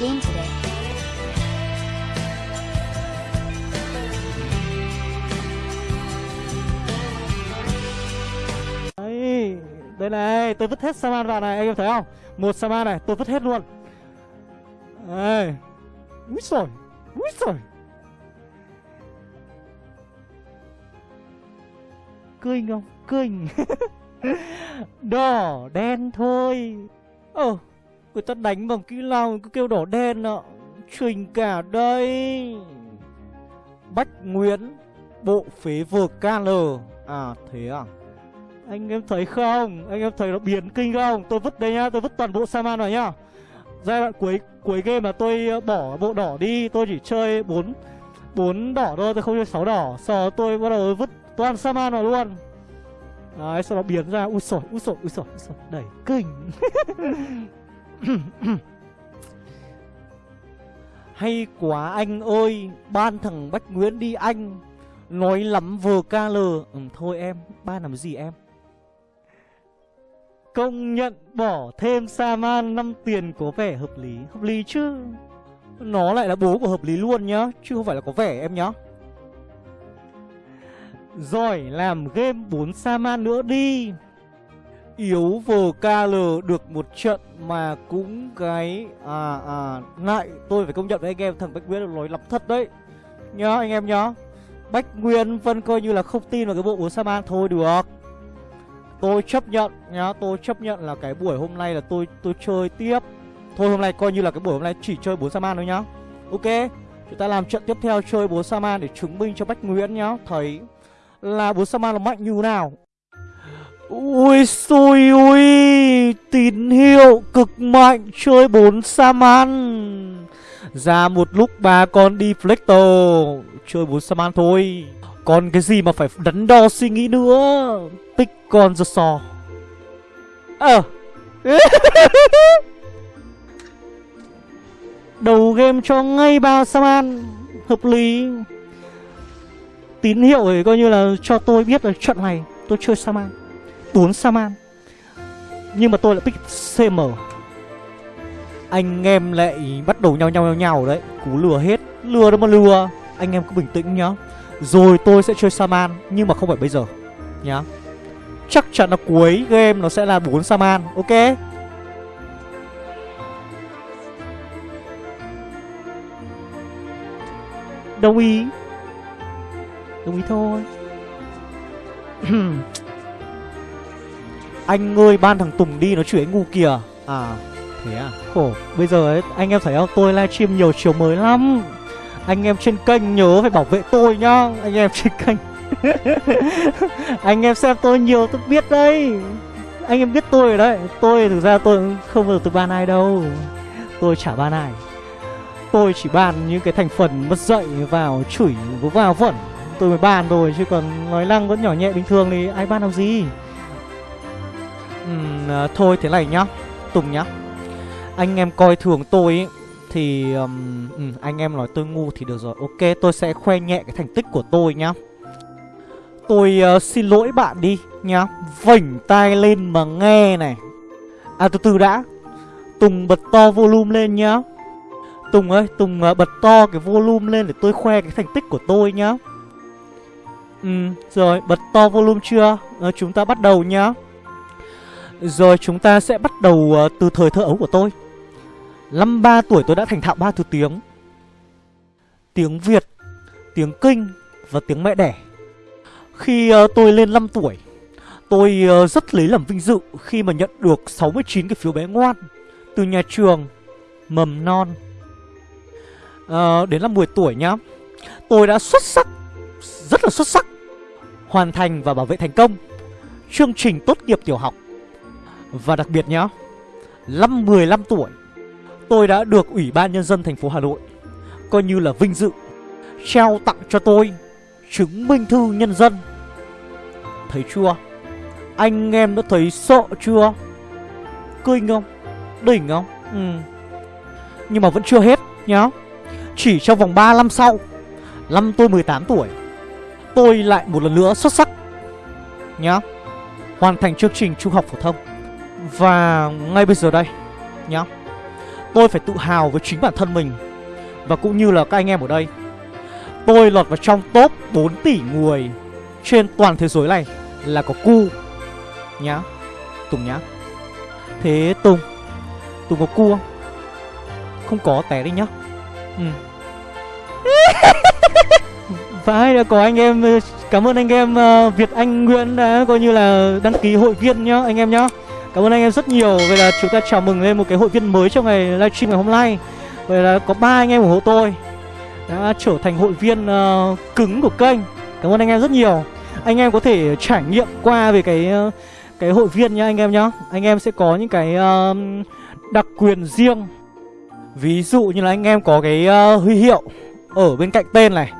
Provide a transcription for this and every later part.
game today. Đấy, đây này, tôi vứt hết Saman vào này, anh em thấy không? Một Saman này, tôi vứt hết luôn. Đây. Úi xồi, úi xồi. Cười không? cười đỏ, đen thôi. Ồ, người ta đánh bằng kỹ năng cứ kêu đỏ đen ạ. Trình cả đây. Bách Nguyễn, bộ phế vực KL. À, thế à? Anh em thấy không? Anh em thấy nó biến kinh không? Tôi vứt đây nhá, tôi vứt toàn bộ Saman vào nhá. Giai đoạn cuối cuối game là tôi ờ, bỏ bộ đỏ đi, tôi chỉ chơi 4 4 đỏ thôi, tôi không chơi 6 đỏ. Sau đó tôi bắt đầu vứt toàn Saman vào luôn. Đấy, sau đó biến ra ui sổi, ui sổi, ui sổi, ui sổi, đẩy kinh. Hay quá anh ơi, ban thằng Bách Nguyễn đi anh. Nói lắm vừa lờ. Ừ, thôi em, ban làm gì em? Công nhận bỏ thêm Saman 5 tiền có vẻ hợp lý. Hợp lý chứ. Nó lại là bố của hợp lý luôn nhá Chứ không phải là có vẻ em nhá. Rồi làm game 4 Saman nữa đi. Yếu vờ KL được một trận mà cũng cái À à Lại tôi phải công nhận với anh em thằng Bách Nguyên nói lắm thật đấy Nhá anh em nhá Bách Nguyên vẫn coi như là không tin vào cái bộ 4 Saman thôi được Tôi chấp nhận nhá, tôi chấp nhận là cái buổi hôm nay là tôi tôi chơi tiếp. Thôi hôm nay coi như là cái buổi hôm nay chỉ chơi 4 Saman thôi nhá. Ok, chúng ta làm trận tiếp theo chơi 4 Saman để chứng minh cho Bách Nguyễn nhá, thấy là 4 Saman là mạnh như nào. Ui xui ui, tín hiệu cực mạnh chơi 4 Saman. Ra một lúc ba con đi Flector chơi 4 Saman thôi. Còn cái gì mà phải đắn đo suy nghĩ nữa? Pick con the saw Ờ. Đầu game cho ngay ba Saman Hợp lý. Tín hiệu ấy coi như là cho tôi biết là trận này tôi chơi Saman. 4 Saman. Nhưng mà tôi lại pick CM Anh em lại bắt đầu nhau nhau nhau nhau đấy. Cú lừa hết. Lừa đâu mà lừa. Anh em cứ bình tĩnh nhá. Rồi tôi sẽ chơi Saman, Nhưng mà không phải bây giờ Nhá. Chắc chắn là cuối game nó sẽ là 4 Saman, Ok? Đồng ý. Đồng ý thôi. Anh ơi ban thằng Tùng đi nó chửi anh ngu kìa. À thế à? Khổ. Bây giờ ấy anh em thấy không Tôi livestream nhiều chiều mới lắm. Anh em trên kênh nhớ phải bảo vệ tôi nhá. Anh em trên kênh. Anh em xem tôi nhiều tôi biết đấy. Anh em biết tôi rồi đấy. Tôi thực ra tôi không bao giờ tôi ban ai đâu. Tôi chả ban ai. Tôi chỉ ban những cái thành phần mất dạy vào chửi vào vẩn. Tôi mới ban rồi chứ còn nói năng vẫn nhỏ nhẹ bình thường thì ai ban làm gì uhm, Thôi thế này nhá Tùng nhá. Anh em coi thường tôi ý thì um, ừ, anh em nói tôi ngu thì được rồi. Ok tôi sẽ khoe nhẹ cái thành tích của tôi nhá. Tôi uh, xin lỗi bạn đi nhá. Vảnh tai lên mà nghe này. À từ từ đã. Tùng bật to volume lên nhá. Tùng ơi Tùng uh, bật to cái volume lên để tôi khoe cái thành tích của tôi nhá. Ừ rồi bật to volume chưa? Uh, Chúng ta bắt đầu nhá. Rồi chúng ta sẽ bắt đầu uh, từ thời thơ ấu của tôi. Năm ba tuổi tôi đã thành thạo ba thứ tiếng. Tiếng Việt, tiếng Kinh và tiếng mẹ đẻ. Khi uh, tôi lên 5 tuổi Tôi uh, rất lấy làm vinh dự khi mà nhận được 69 cái phiếu bé ngoan Từ nhà trường mầm non. Uh, Đến năm 10 tuổi nhá Tôi đã xuất sắc, rất là xuất sắc Hoàn thành và bảo vệ thành công Chương trình tốt nghiệp tiểu học. Và đặc biệt nhá Năm 15 tuổi tôi đã được Ủy ban Nhân dân thành phố Hà Nội coi như là vinh dự trao tặng cho tôi chứng minh thư nhân dân. Thấy chưa? Anh em đã thấy sợ chưa? Kinh không? Đỉnh không? Ừ. Nhưng mà vẫn chưa hết nhá. Chỉ trong vòng 3 năm sau, năm tôi 18 tuổi, tôi lại một lần nữa xuất sắc nhá. Hoàn thành chương trình trung học phổ thông. Và ngay bây giờ đây, nhá. Tôi phải tự hào với chính bản thân mình. Và cũng như là các anh em ở đây, Tôi lọt vào trong top 4 tỷ người Trên toàn thế giới này Là có cu, Nhá. Tùng nhá. Thế Tùng Tùng có cu không? Không có, té đi nhá. Ừ. Phải đã có anh em, Cảm ơn anh em ờ, Việt Anh Nguyễn đã coi như là đăng ký hội viên nhá, anh em nhá. Cảm ơn anh em rất nhiều. Vậy là chúng ta chào mừng lên một cái hội viên mới trong ngày livestream ngày hôm nay. Vậy là có ba anh em ủng hộ tôi Đã trở thành hội viên uh, cứng của kênh. Cảm ơn anh em rất nhiều. Anh em có thể trải nghiệm qua về cái uh, cái hội viên nhá anh em nhá. Anh em sẽ có những cái uh, đặc quyền riêng. Ví dụ như là anh em có cái uh, huy hiệu ở bên cạnh tên này.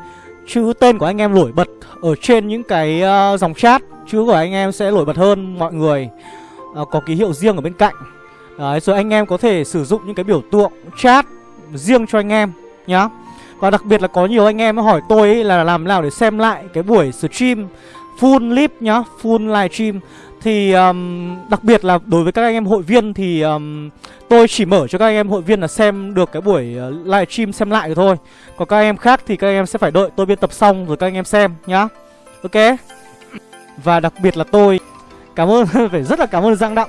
Chữ tên của anh em nổi bật ở trên những cái uh, dòng chat. Chữ của anh em sẽ nổi bật hơn mọi người uh, Có ký hiệu riêng ở bên cạnh. Đấy, rồi anh em có thể sử dụng những cái biểu tượng chat riêng cho anh em nhá. Và đặc biệt là có nhiều anh em hỏi tôi ấy là làm nào để xem lại cái buổi stream full clip nhá Full live stream. Thì um, đặc biệt là đối với các anh em hội viên thì um, tôi chỉ mở cho các anh em hội viên là xem được cái buổi uh, live stream xem lại thôi. Còn các anh em khác thì các anh em sẽ phải đợi tôi biên tập xong rồi các anh em xem nhá. Ok? Và đặc biệt là tôi cảm ơn, phải rất là cảm ơn Giang Đặng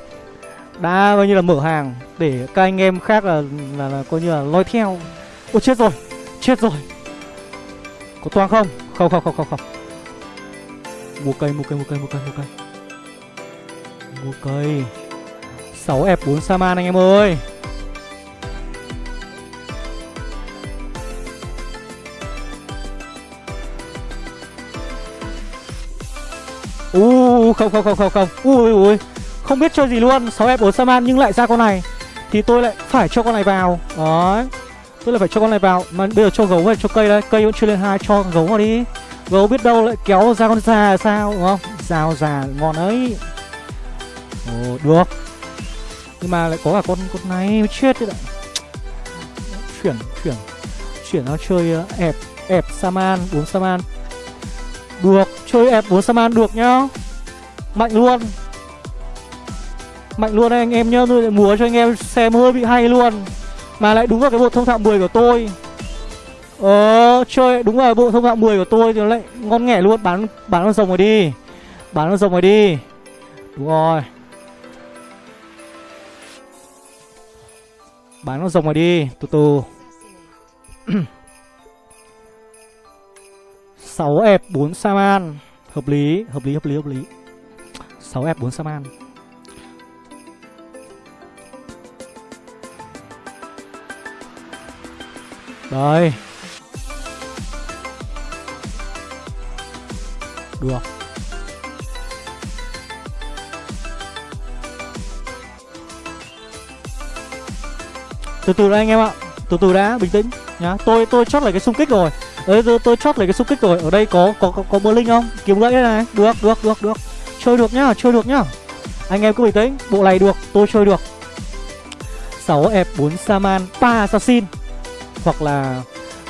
Đã coi như là mở hàng để các anh em khác là, là, là coi như là lôi theo. Ôi chết rồi, chết rồi. Có toang không? Không không không không không. Mua cây, mua cây, mua cây, mua cây, mua cây. Mua cây. 6 F4 Saman anh em ơi. Uh, không không không không không. Ui ui Không biết chơi gì luôn. 6 F4 Saman nhưng lại ra con này. Thì tôi lại phải cho con này vào. Đấy. Tôi lại phải cho con này vào. Mà bây giờ cho gấu hay cho cây đây Cây vẫn chưa lên hai. Cho gấu vào đi. Gấu biết đâu lại kéo ra con già sao đúng không? Rào già ngon ấy. Ồ được. Nhưng mà lại có cả con con này mới chết đấy Chuyển chuyển. Chuyển nó chơi ép ẹp ẹp Saman uống Saman Được. Chơi ẹp 4 Saman được nhá. Mạnh luôn. Mạnh luôn đấy anh em nhá Tôi lại múa cho anh em xem hơi bị hay luôn. Mà lại đúng vào cái bộ thông thạo 10 của tôi. Ờ, chơi đúng vào bộ thông thạo 10 của tôi thì nó lại ngon nghẻ luôn. Bán bán con rồng rồi đi. Bán con rồng rồi đi. Đúng rồi. Bán con rồng rồi đi. Từ từ. 6 F 4 Saman. Hợp lý, hợp lý, hợp lý, hợp lý. 6 F 4 Saman. Đây. Được. Từ từ đã anh em ạ. Từ từ đã, bình tĩnh nhá. Tôi tôi chót lại cái xung kích rồi. Đấy tôi, tôi chót lấy cái xúc kích rồi. Ở đây có có có, có bơ linh không? Kiếm gãy đây này. Được, được, được, được. Chơi được nhá, chơi được nhá. Anh em cứ bình tĩnh Bộ này được, tôi chơi được. 6 F4 Saman 3 Assassin. Hoặc là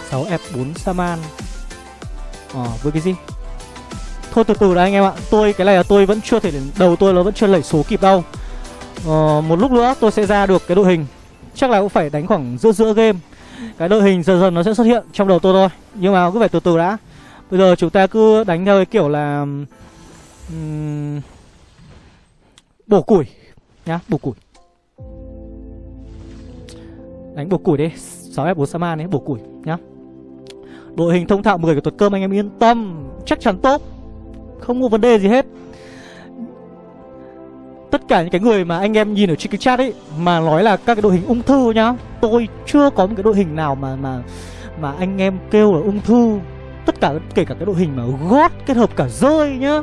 6 F4 Saman. Ờ, với cái gì? Thôi từ từ đã anh em ạ. Tôi cái này là tôi vẫn chưa thể Đầu tôi nó vẫn chưa lẩy số kịp đâu. Ờ, Một lúc nữa tôi sẽ ra được cái đội hình. Chắc là cũng phải đánh khoảng giữa giữa game. Cái đội hình dần dần nó sẽ xuất hiện trong đầu tôi thôi. Nhưng mà cứ phải từ từ đã. Bây giờ chúng ta cứ đánh theo cái kiểu là um, Bổ củi Nhá, bổ củi. Đánh bổ củi đi 6F4 Saman đấy bổ củi nhá. Đội hình thông thạo 10 của tuật cơm anh em yên tâm Chắc chắn tốt. Không có vấn đề gì hết. Tất cả những cái người mà anh em nhìn ở trên cái chat ấy, Mà nói là các cái đội hình ung thư nhá. Tôi chưa có một cái đội hình nào mà mà mà anh em kêu là ung thư. Tất cả, kể cả cái đội hình mà gót kết hợp cả rơi nhá.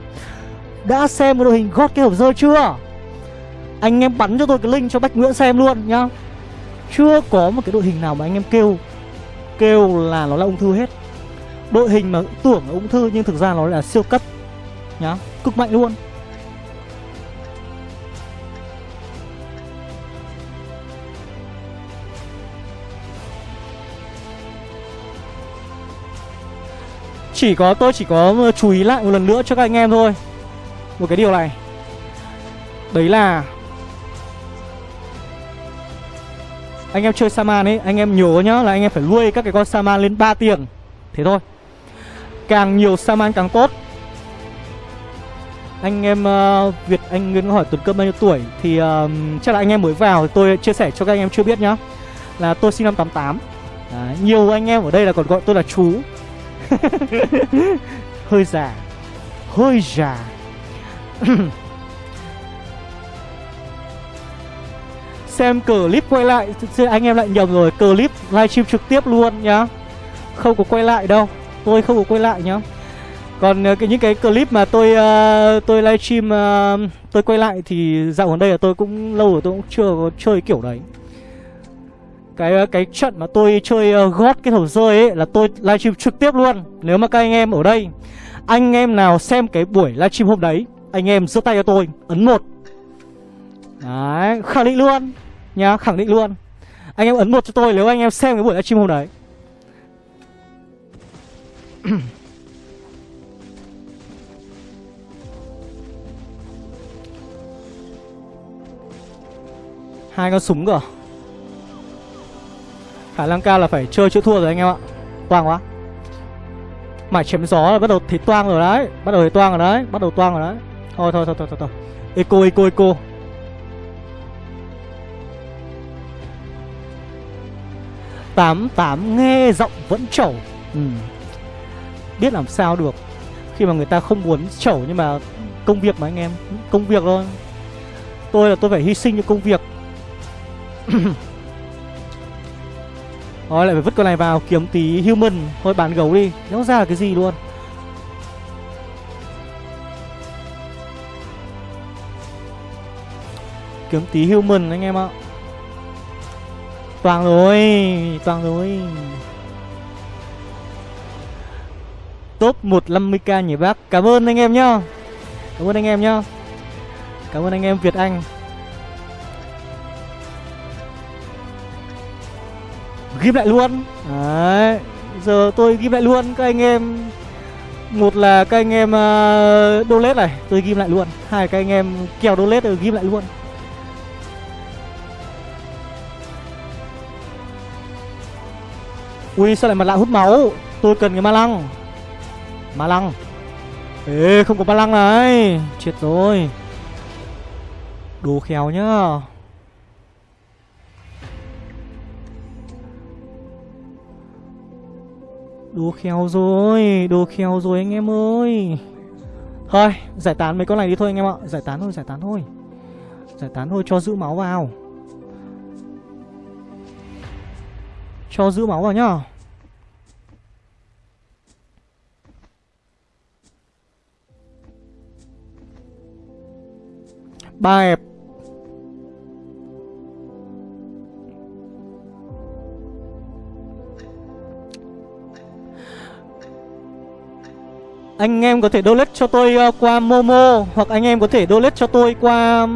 Đã xem cái đội hình gót kết hợp rơi chưa? Anh em bắn cho tôi cái link cho Bách Nguyễn xem luôn nhá. Chưa có một cái đội hình nào mà anh em kêu Kêu là nó là ung thư hết. Đội hình mà tưởng là ung thư nhưng thực ra nó là siêu cấp nhá. Cực mạnh luôn. Chỉ có tôi chỉ có ờ, chú ý lại một lần nữa cho các anh em thôi. Một cái điều này. Đấy là Anh em chơi Saman ấy Anh em nhớ nhá là anh em phải nuôi các cái con Saman lên 3 tiền Thế thôi. Càng nhiều Saman càng tốt. Anh em uh, Việt Anh Nguyên hỏi Tuấn Cơm bao nhiêu tuổi Thì uh, chắc là anh em mới vào Thì tôi chia sẻ cho các anh em chưa biết nhá. Là tôi sinh năm 88 Đấy, Nhiều anh em ở đây là còn gọi tôi là chú. Hơi già. Hơi già. Xem clip quay lại. Anh em lại nhầm rồi. Clip livestream trực tiếp luôn nhá. Không có quay lại đâu. Tôi không có quay lại nhá. Còn ờ, cái những cái clip mà tôi uh, tôi livestream uh, tôi quay lại thì dạo gần đây là tôi cũng lâu rồi tôi cũng chưa có chơi kiểu đấy. Cái ờ, cái trận mà tôi chơi uh, gót cái thầu rơi ấy là tôi livestream trực tiếp luôn. Nếu mà các anh em ở đây, anh em nào xem cái buổi livestream hôm đấy, anh em giơ tay cho tôi, ấn một. Đấy, khẳng định luôn nhá, khẳng định luôn. Anh em ấn một cho tôi nếu anh em xem cái buổi livestream hôm đấy. hai con súng cơ à? Khả năng cao là phải chơi chữa thua rồi anh em ạ. Toang quá. Mải chém gió là bắt đầu thấy toang rồi đấy. Bắt đầu thấy toang rồi đấy. Bắt đầu toang rồi đấy. Thôi thôi thôi thôi thôi, thôi. eco eco eco. Tám tám nghe giọng vẫn chẩu, ừ. biết làm sao được. Khi mà người ta không muốn chẩu nhưng mà công việc mà anh em công việc thôi. Tôi là tôi phải hy sinh cho công việc. Rồi lại phải vứt con này vào, kiếm tí human. Thôi, bán gấu đi. Nó ra là cái gì luôn? Kiếm tí human, anh em ạ. Toàn rồi Toàn rồi. Top 150k nhỉ bác. Cảm ơn anh em nhá. Cảm ơn anh em nhá. Cảm ơn anh em Việt Anh. Ghim lại luôn. Đấy giờ tôi ghim lại luôn. Các anh em một là các anh em ờ, uh, donate này tôi ghim lại luôn. Hai các anh em kèo roulette tôi ghim lại luôn. Ui sao lại mặt lạ hút máu? Tôi cần cái ma lăng. Ma lăng. Ê không có ma lăng này. Chết rồi. Đồ khéo nhá. Đồ khéo rồi Đồ khéo rồi anh em ơi. Thôi, giải tán mấy con này đi thôi anh em ạ. Giải tán thôi, giải tán thôi. Giải tán thôi, cho giữ máu vào. Cho giữ máu vào nhá. Ba ép Anh em có thể donate cho tôi uh, qua Momo Hoặc anh em có thể donate cho tôi qua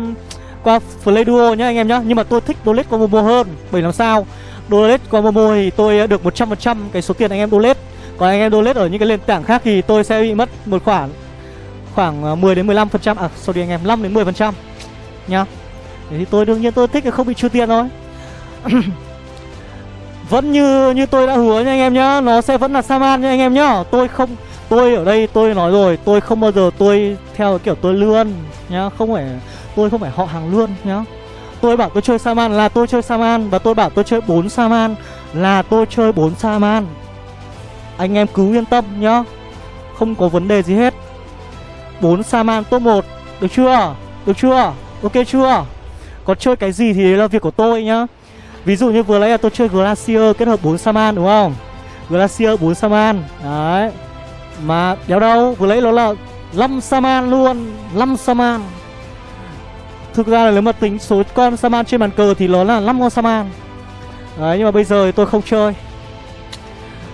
qua qua Playduo nhá anh em nhá. Nhưng mà tôi thích donate qua Momo hơn Bởi làm sao? Donate qua Momo thì tôi ờ, được 100% cái số tiền anh em donate. Còn anh em donate ở những cái nền tảng khác thì tôi sẽ bị mất một khoản Khoảng ờ, 10 đến 15% À sorry anh em 5 đến 10% Nhá. Thế thì tôi đương nhiên tôi thích là không bị trừ tiền thôi. Vẫn như như tôi đã hứa nha anh em nhá Nó sẽ vẫn là Saman nha anh em nhá. Tôi không Tôi ở đây, tôi nói rồi, Tôi không bao giờ tôi theo kiểu tôi lươn nhá, Không phải, Tôi không phải họ hàng lươn nhá Tôi bảo tôi chơi Saman là tôi chơi Saman Và tôi bảo tôi chơi 4 Saman Là tôi chơi 4 Saman Anh em cứ yên tâm nhá, Không có vấn đề gì hết 4 Saman top 1 Được chưa? Được chưa? Ok chưa? Còn chơi cái gì thì đấy là việc của tôi nhá Ví dụ như vừa nãy là tôi chơi Glacier kết hợp 4 Saman đúng không? Glacier 4 Saman Đấy mà đéo đâu Vừa lấy nó là 5 Saman luôn 5 Saman. Thực ra là nếu mà tính số con Saman trên bàn cờ Thì nó là 5 con Saman. Đấy nhưng mà bây giờ thì tôi không chơi.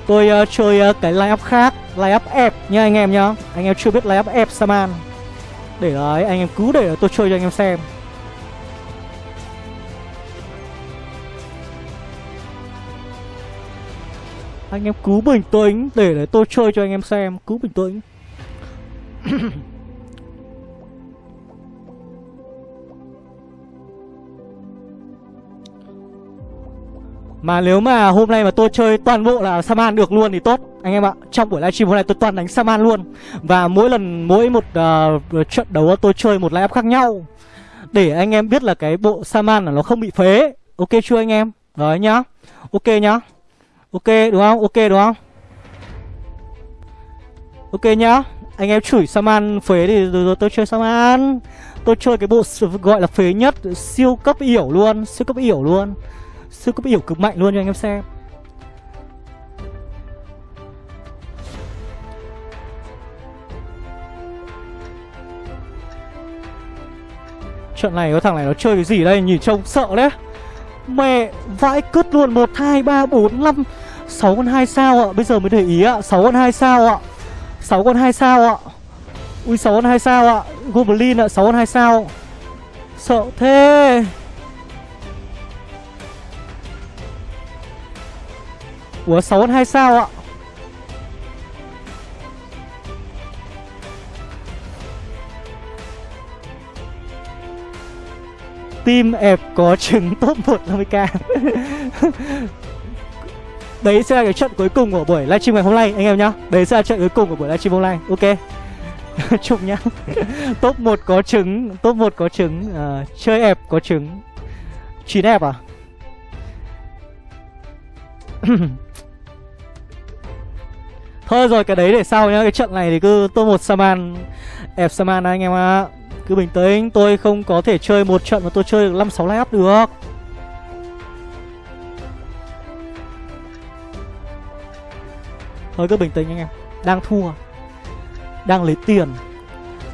Tôi uh, chơi uh, cái line-up khác Line-up ép nha anh em nhá. Anh em chưa biết line-up ép Saman. Để đấy anh em cứ để tôi chơi cho anh em xem. Anh em cứ bình tĩnh để để tôi chơi cho anh em xem Cứ bình tĩnh. Mà nếu mà hôm nay mà tôi chơi toàn bộ là Saman được luôn thì tốt Anh em ạ. Trong buổi livestream hôm nay tôi toàn đánh Saman luôn. Và mỗi lần mỗi một uh, trận đấu tôi chơi một lineup khác nhau. Để anh em biết là cái bộ Saman là nó không bị phế. Ok chưa anh em? Đấy nhá. Ok nhá. Ok đúng không? Ok đúng không? Ok nhá. Anh em chửi Saman phế thì rồi, rồi tôi chơi Saman. Tôi chơi cái bộ gọi là phế nhất Siêu cấp yểu luôn Siêu cấp yểu luôn. Siêu cấp yểu cực mạnh luôn cho anh em xem. Trận này có thằng này nó chơi cái gì đây? Nhìn trông sợ đấy. Mẹ vãi cứt luôn. 1, 2, 3, 4, 5 6 con 2 sao ạ? Bây giờ mới để ý ạ. 6 con 2 sao ạ. 6 con 2 sao ạ. Ui 6 con 2 sao ạ. Goblin ạ 6 con 2 sao. Sợ thế. Ủa 6 con 2 sao ạ? Team ẹp có trứng top 150k Đấy sẽ là cái trận cuối cùng của buổi livestream ngày hôm nay anh em nhá. Đấy sẽ là trận cuối cùng của buổi livestream hôm nay Ok? Chụp nhá. Top 1 có trứng Top 1 có trứng uh, Chơi ẹp có trứng. 9 ẹp à? Thôi rồi cái đấy để sau nhá. Cái trận này thì cứ top 1 Saman Ép Saman anh em ạ. À. Cứ bình tĩnh Tôi không có thể chơi một trận mà tôi chơi được 5-6 lap được. Thôi cứ bình tĩnh anh em. Đang thua. Đang lấy tiền.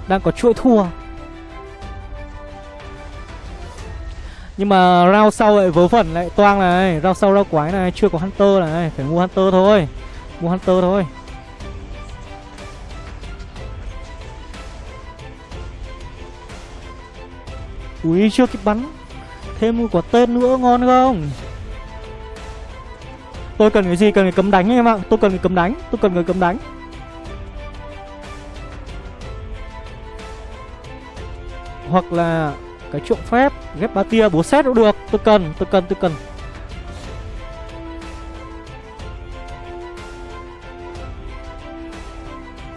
Đang có chuỗi thua. Nhưng mà round sau lại vớ vẩn lại toang này. Round sau round quái này, Chưa có Hunter này. Phải mua Hunter thôi. Mua Hunter thôi. Ui chưa kịp bắn. Thêm một quả tên nữa, ngon không? Tôi cần cái gì? Cần cái cấm đánh anh em ạ. Tôi cần cái cấm đánh. Tôi cần cái cấm đánh. Hoặc là cái trộm phép ghép ba tia bố xét cũng được. Tôi cần tôi cần tôi cần.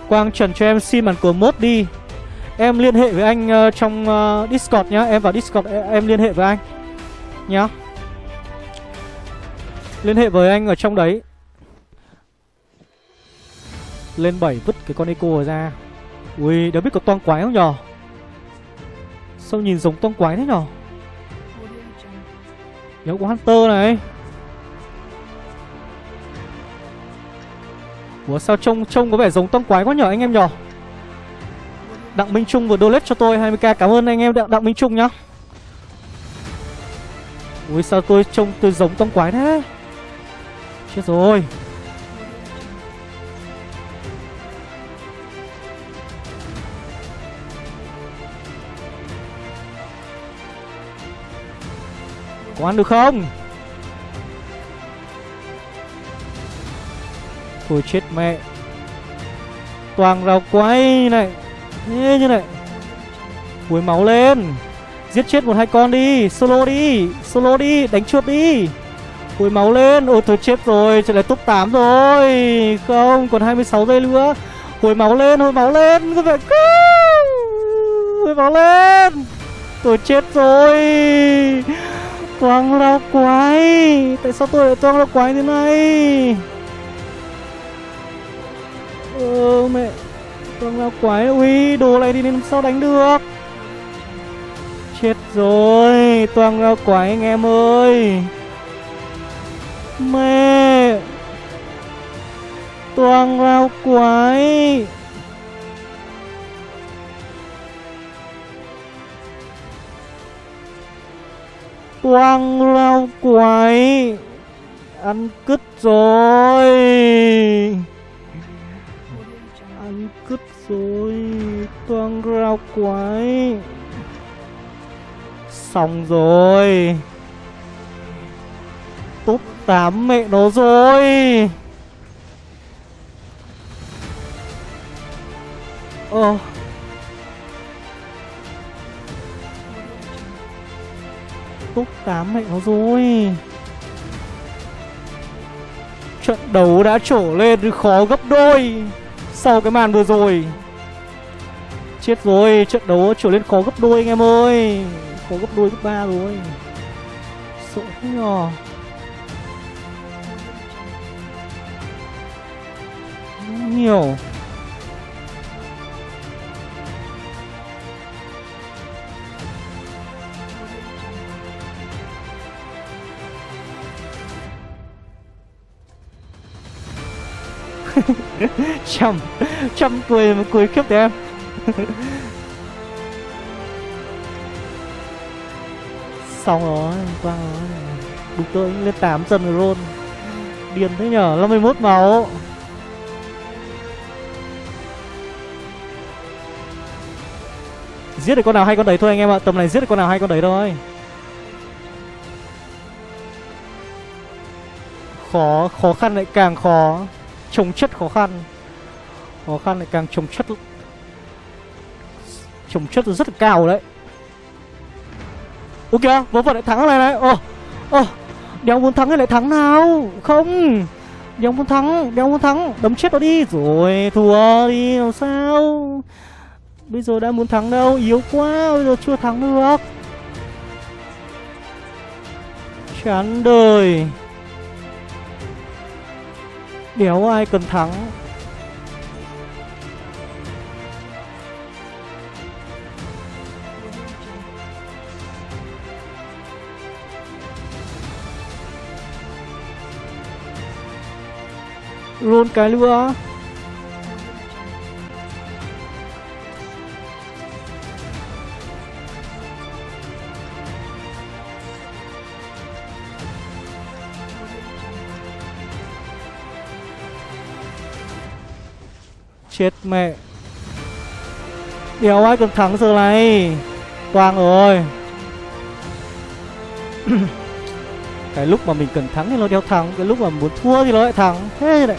Quang Trần cho em xin bản cờ mốt đi. Em liên hệ với anh uh, trong uh, Discord nhá. Em vào Discord em, em liên hệ với anh Nhá. Liên hệ với anh ở trong đấy. Lên 7 vứt cái con Eco ra. Ui, đã biết có toang quái không nhở? Sao nhìn giống toang quái thế nhở? Nhớ có Hunter này. Ủa sao trông trông có vẻ giống toang quái quá nhở anh em nhở? Đặng Minh Trung vừa donate cho tôi 20k Cảm ơn anh em Đặng, Đặng Minh Trung nhá. Ui sao tôi trông tôi giống toang quái thế? Chết rồi. Có ăn được không? Thôi chết mẹ. Toàn rào quay này. Thế như này. Cuối máu lên. Giết chết một hai con đi. Solo đi. Solo đi. Đánh chuột đi cúi máu lên. Ôi tôi chết rồi. Trở lại top 8 rồi. Không, còn 26 giây nữa. Hồi máu lên Hồi máu lên. Các Hồi máu lên. Tôi chết rồi. Toang lao quái. Tại sao tôi lại toang lao quái thế này? Ờ mẹ. Toang lao quái. Ui, đồ này thì làm sao đánh được? Chết rồi. Toang lao quái, anh em ơi. Mẹ Toang lao quái. Toang lao quái. Ăn cứt rồi. Ăn cứt rồi. Toang rau quái. Xong rồi. Top 8 mẹ nó rồi. Ờ Túc 8 mẹ nó rồi. Trận đấu đã trổ lên, khó gấp đôi Sau cái màn vừa rồi. Chết rồi, Trận đấu trở lên khó gấp đôi anh em ơi. Khó gấp đôi gấp ba rồi. Sợ nhỏ nhờ. Nhiều. Chăm chăm cười mà cười khiếp đấy em. Xong rồi quang rồi đúng tôi lên tám chân rồi luôn. Điên thế nhở 51 máu. Giết được con nào hay con đấy thôi anh em ạ. Tầm này giết được con nào hay con đấy thôi. Khó khó khăn lại càng khó. Trồng chất khó khăn. Khó khăn lại càng trồng chất. Trồng chất rất là cao đấy. Ok, vớ vẩn lại thắng này này. Ồ ồ, đéo muốn thắng hay lại thắng nào? Không. Đéo muốn thắng, đéo muốn thắng, đấm chết nó đi. Rồi, thua đi, làm sao? Bây giờ đã muốn thắng đâu? Yếu quá, bây giờ chưa thắng được. Chán đời. Đéo ai cần thắng? Luôn cái nữa. Chết mẹ. Đéo ai cần thắng giờ này? Toang rồi. Cái lúc mà mình cần thắng thì nó đéo thắng Cái lúc mà muốn thua thì nó lại thắng Thế này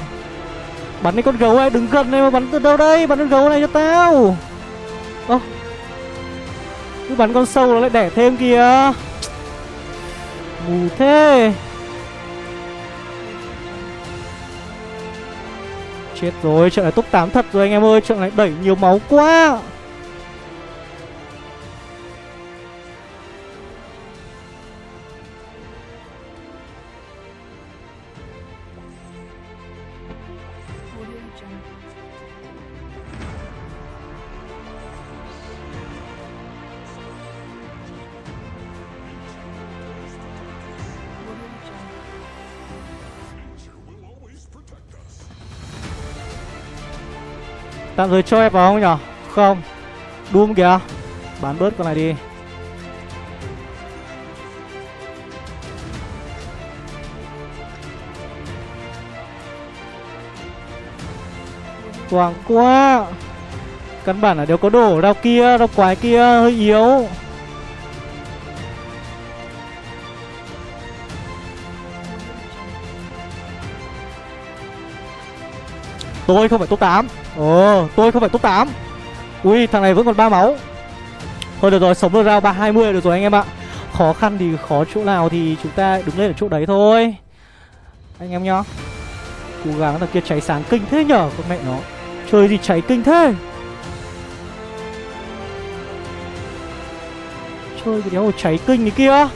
Bắn cái con gấu này đứng gần này mà bắn từ đâu đây? Bắn con gấu này cho tao. Ơ, Cứ bắn con sâu nó lại đẻ thêm kìa. Mù thế. Chết rồi, trận này top 8 thật rồi anh em ơi Trận này đẩy nhiều máu quá. Tạm thời cho em vào không nhở? Không. Doom kìa. Bán bớt con này đi. Quảng quá. Căn bản là đều có đổ đau kia Đau quái kia, hơi yếu. Tôi không phải top 8 Ồ, tôi không phải top 8 Ui, thằng này vẫn còn ba máu. Thôi được rồi, sống được ra 320 được rồi anh em ạ. Khó khăn thì khó chỗ nào thì chúng ta đứng lên ở chỗ đấy thôi. Anh em nhá. Cố gắng là kia cháy sáng kinh thế nhở, Con mẹ nó. Chơi gì cháy kinh thế? Chơi cái đéo cháy kinh cái kia.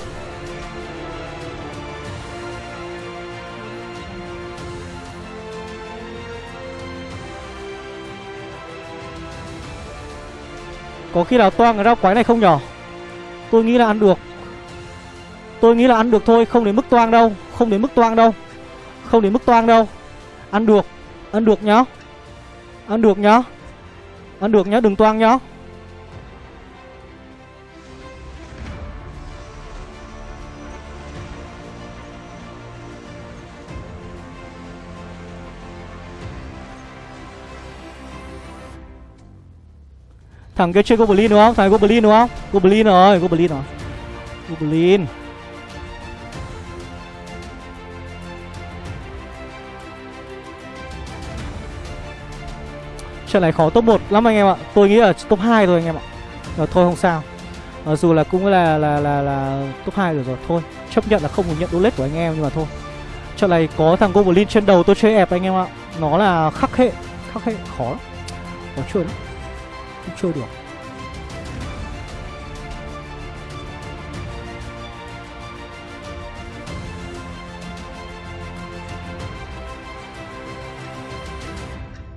Có khi nào toang cái rau quái này không nhỏ, Tôi nghĩ là ăn được. Tôi nghĩ là ăn được thôi Không đến mức toang đâu Không đến mức toang đâu. Không đến mức toang đâu. Ăn được Ăn được nhá. Ăn được nhá. Ăn được nhá Đừng toang nhá. Thằng kia chơi Goblin đúng không? Thằng Goblin đúng không? Goblin rồi, Goblin rồi. Goblin. Trận này khó top 1 lắm anh em ạ. Tôi nghĩ là top 2 thôi anh em ạ. Rồi thôi không sao. Mặc dù là cũng là là là là top 2 rồi rồi thôi. Chấp nhận là không được nhận đô của anh em nhưng mà thôi. Trận này có thằng Goblin trên đầu tôi chơi ép anh em ạ Nó là khắc hệ Khắc hệ khó lắm Khó chơi lắm cũng chơi được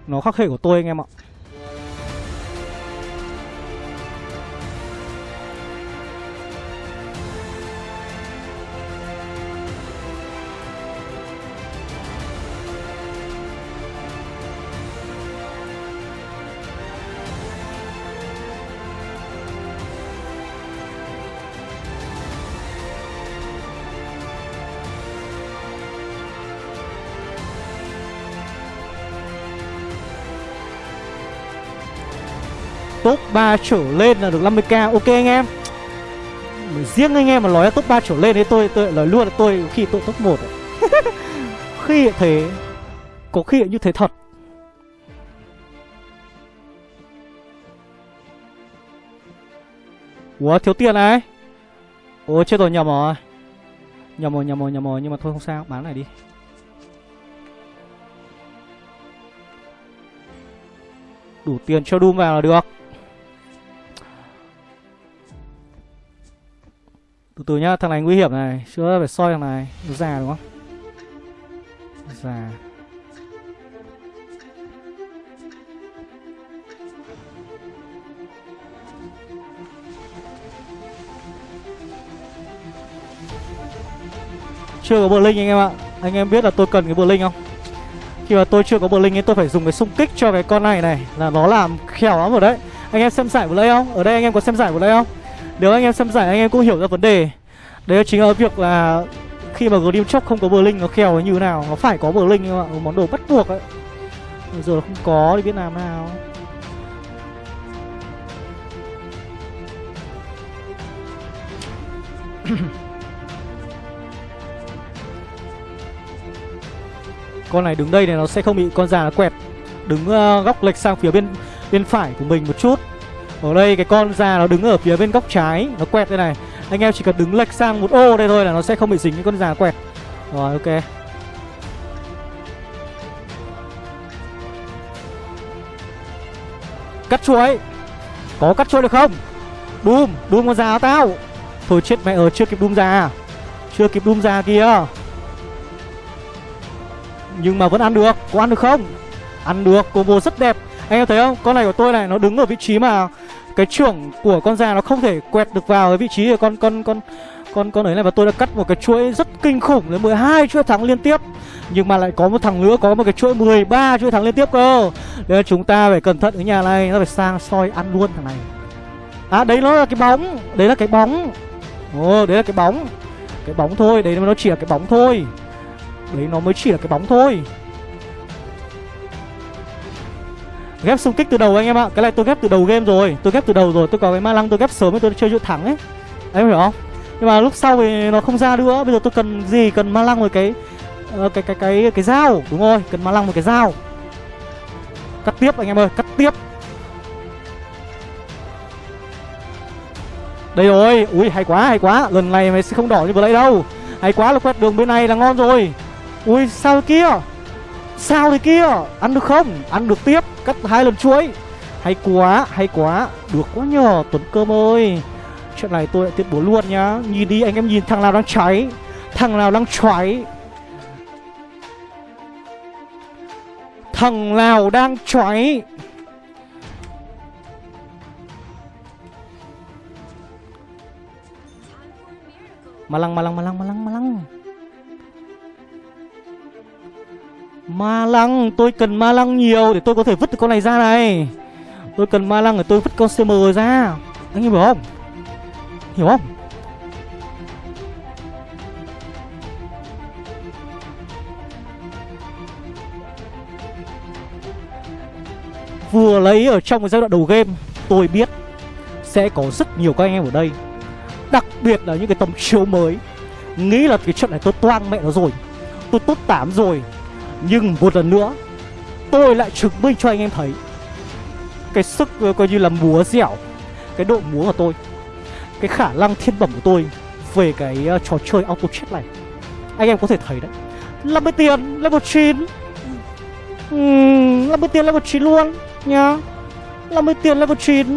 Nó khắc hệ của tôi anh em ạ. Top 3 trở lên là được 50k Ok anh em. Riêng anh em mà nói là top 3 trở lên đấy tôi tôi nói luôn là tôi khi tôi top 1 Khi thế, Có khi như thế thật. Ủa, thiếu tiền này Ủa, chết rồi, nhầm rồi. Nhầm rồi nhầm rồi nhầm rồi, Nhưng mà thôi, không sao, bán này đi. Đủ tiền cho Doom vào là được. Từ từ nhá, thằng này nguy hiểm này Chưa phải soi thằng này. Nó già đúng không? Già. Chưa có bờ linh anh em ạ. Anh em biết là tôi cần cái bờ linh không? Khi mà tôi chưa có bờ linh ấy tôi phải dùng cái xung kích cho cái con này này Là nó làm khéo lắm rồi đấy. Anh em xem giải vừa đây không? Ở đây anh em có xem giải vừa đây không? Nếu anh em xem giải anh em cũng hiểu ra vấn đề. Đấy chính là việc là Khi mà Grim Chóc không có bờ linh nó khèo như thế nào Nó phải có bờ linh các bạn Một món đồ bắt buộc ấy. Bây giờ không có thì biết làm nào. Con này đứng đây này nó sẽ không bị con già nó quẹt. Đứng uh, góc lệch sang phía bên bên phải của mình một chút ở đây cái con già nó đứng ở phía bên góc trái, Nó quẹt đây này. Anh em chỉ cần đứng lệch sang một ô đây thôi là nó sẽ không bị dính cái con già quẹt. Rồi, ok. Cắt chuối. Có cắt chuối được không? Doom Doom con già tao. Thôi chết mẹ ở chưa kịp Doom già Chưa kịp Doom già kia. Nhưng mà vẫn ăn được. Có ăn được không? Ăn được, combo rất đẹp. Anh em thấy không? Con này của tôi này, nó đứng ở vị trí mà cái trưởng của con già nó không thể quẹt được vào cái vị trí của con con con con con ấy này. Và tôi đã cắt một cái chuỗi rất kinh khủng đến 12 chuỗi thắng liên tiếp. Nhưng mà lại có một thằng nữa, có một cái chuỗi 13 chuỗi thắng liên tiếp cơ. Nên chúng ta phải cẩn thận ở nhà này, nó phải sang soi ăn luôn thằng này. À đấy nó là cái bóng, đấy là cái bóng. Ồ, đấy là cái bóng. Cái bóng thôi, đấy nó chỉ là cái bóng thôi. Đấy, nó mới chỉ là cái bóng thôi. Ghép xung kích từ đầu anh em ạ. Cái này tôi ghép từ đầu game rồi. Tôi ghép từ đầu rồi. Tôi có cái ma lăng tôi ghép sớm tôi chơi dự thẳng ấy. Anh hiểu không? Nhưng mà lúc sau thì nó không ra nữa. Bây giờ tôi cần gì? Cần ma lăng một cái uh, cái, cái cái cái dao. Đúng rồi Cần ma lăng một cái dao. Cắt tiếp anh em ơi Cắt tiếp. Đây rồi. Ui hay quá hay quá. Lần này mày sẽ không đỏ như vừa nãy đâu. Hay quá là quét đường bên này là ngon rồi. Ui sao kia? Sao thế kia? Ăn được không? Ăn được tiếp. Cắt hai lần chuối. Hay quá Hay quá. Được quá nhờ, Tuấn Cơm ơi. Chuyện này tôi lại tuyên bố luôn nhá. Nhìn đi, anh em nhìn, thằng nào đang cháy, Thằng nào đang cháy Thằng nào đang cháy malang malang malang malang malang. Ma lăng, tôi cần ma lăng nhiều để tôi có thể vứt được con này ra này. Tôi cần ma lăng để tôi vứt con CM ra. Anh em hiểu không? Hiểu không? Vừa lấy ở trong cái giai đoạn đầu game Tôi biết Sẽ có rất nhiều các anh em ở đây. Đặc biệt là những cái tấm chiếu mới. Nghĩ là cái trận này tôi toang mẹ nó rồi. Tôi tốt 8 rồi nhưng một lần nữa Tôi lại chứng minh cho anh em thấy. Cái sức ờ, coi như là múa dẻo Cái độ múa của tôi Cái khả năng thiên bẩm của tôi Về cái uh, trò chơi auto chết này. Anh em có thể thấy đấy. 50 tiền level 9 uhm, 50 tiền level 9 luôn nhá. 50 tiền level 9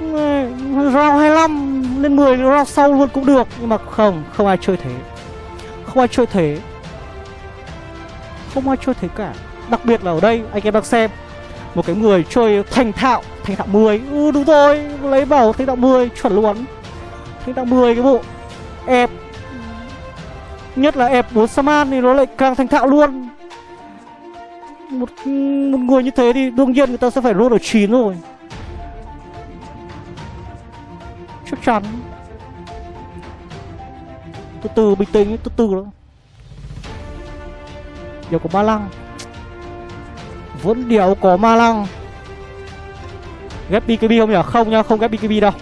Round 25 lên 10 round sau luôn cũng được. Nhưng mà không, không ai chơi thế. Không ai chơi thế. Không ai chơi thế cả. Đặc biệt là ở đây anh em đang xem Một cái người chơi thành thạo Thành thạo 10 Ừ đúng rồi Lấy bảo thành thạo 10 chuẩn luôn. Thành thạo 10 cái bộ Ép. Nhất là ép 4 Saman thì nó lại càng thành thạo luôn. Một, một người như thế thì đương nhiên người ta sẽ phải roll ở 9 rồi. Chắc chắn. Từ từ bình tĩnh từ từ đó. Điều có ma lăng. Vẫn điều có ma lăng. Ghép BKB không nhỉ? Không nha, không ghép BKB đâu.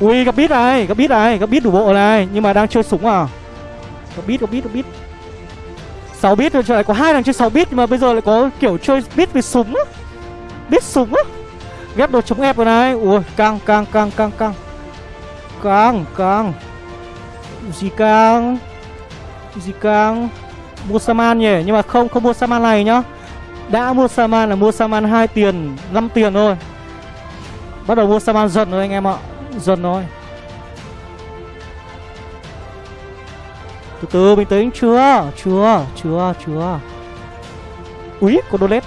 Ui gặp bít này, gặp bít này, gặp bít đủ bộ này. Nhưng mà đang chơi súng à? Gặp bít, gặp bít, gặp bít 6 bit rồi lại có hai thằng chơi 6 bit nhưng mà bây giờ lại có kiểu chơi bit với súng á. Bit súng á. Ghép đồ chống ép rồi này. Ui căng căng căng căng căng. Căng căng. Gì căng? Gì căng Mua Saman nhỉ? Nhưng mà không không mua Saman này nhá. Đã mua Saman là mua Saman 2 tiền 5 tiền thôi. Bắt đầu mua Saman dần rồi anh em ạ. Dần thôi. Từ từ bình tĩnh. Chưa Chưa chưa chưa. Úi có đô lết.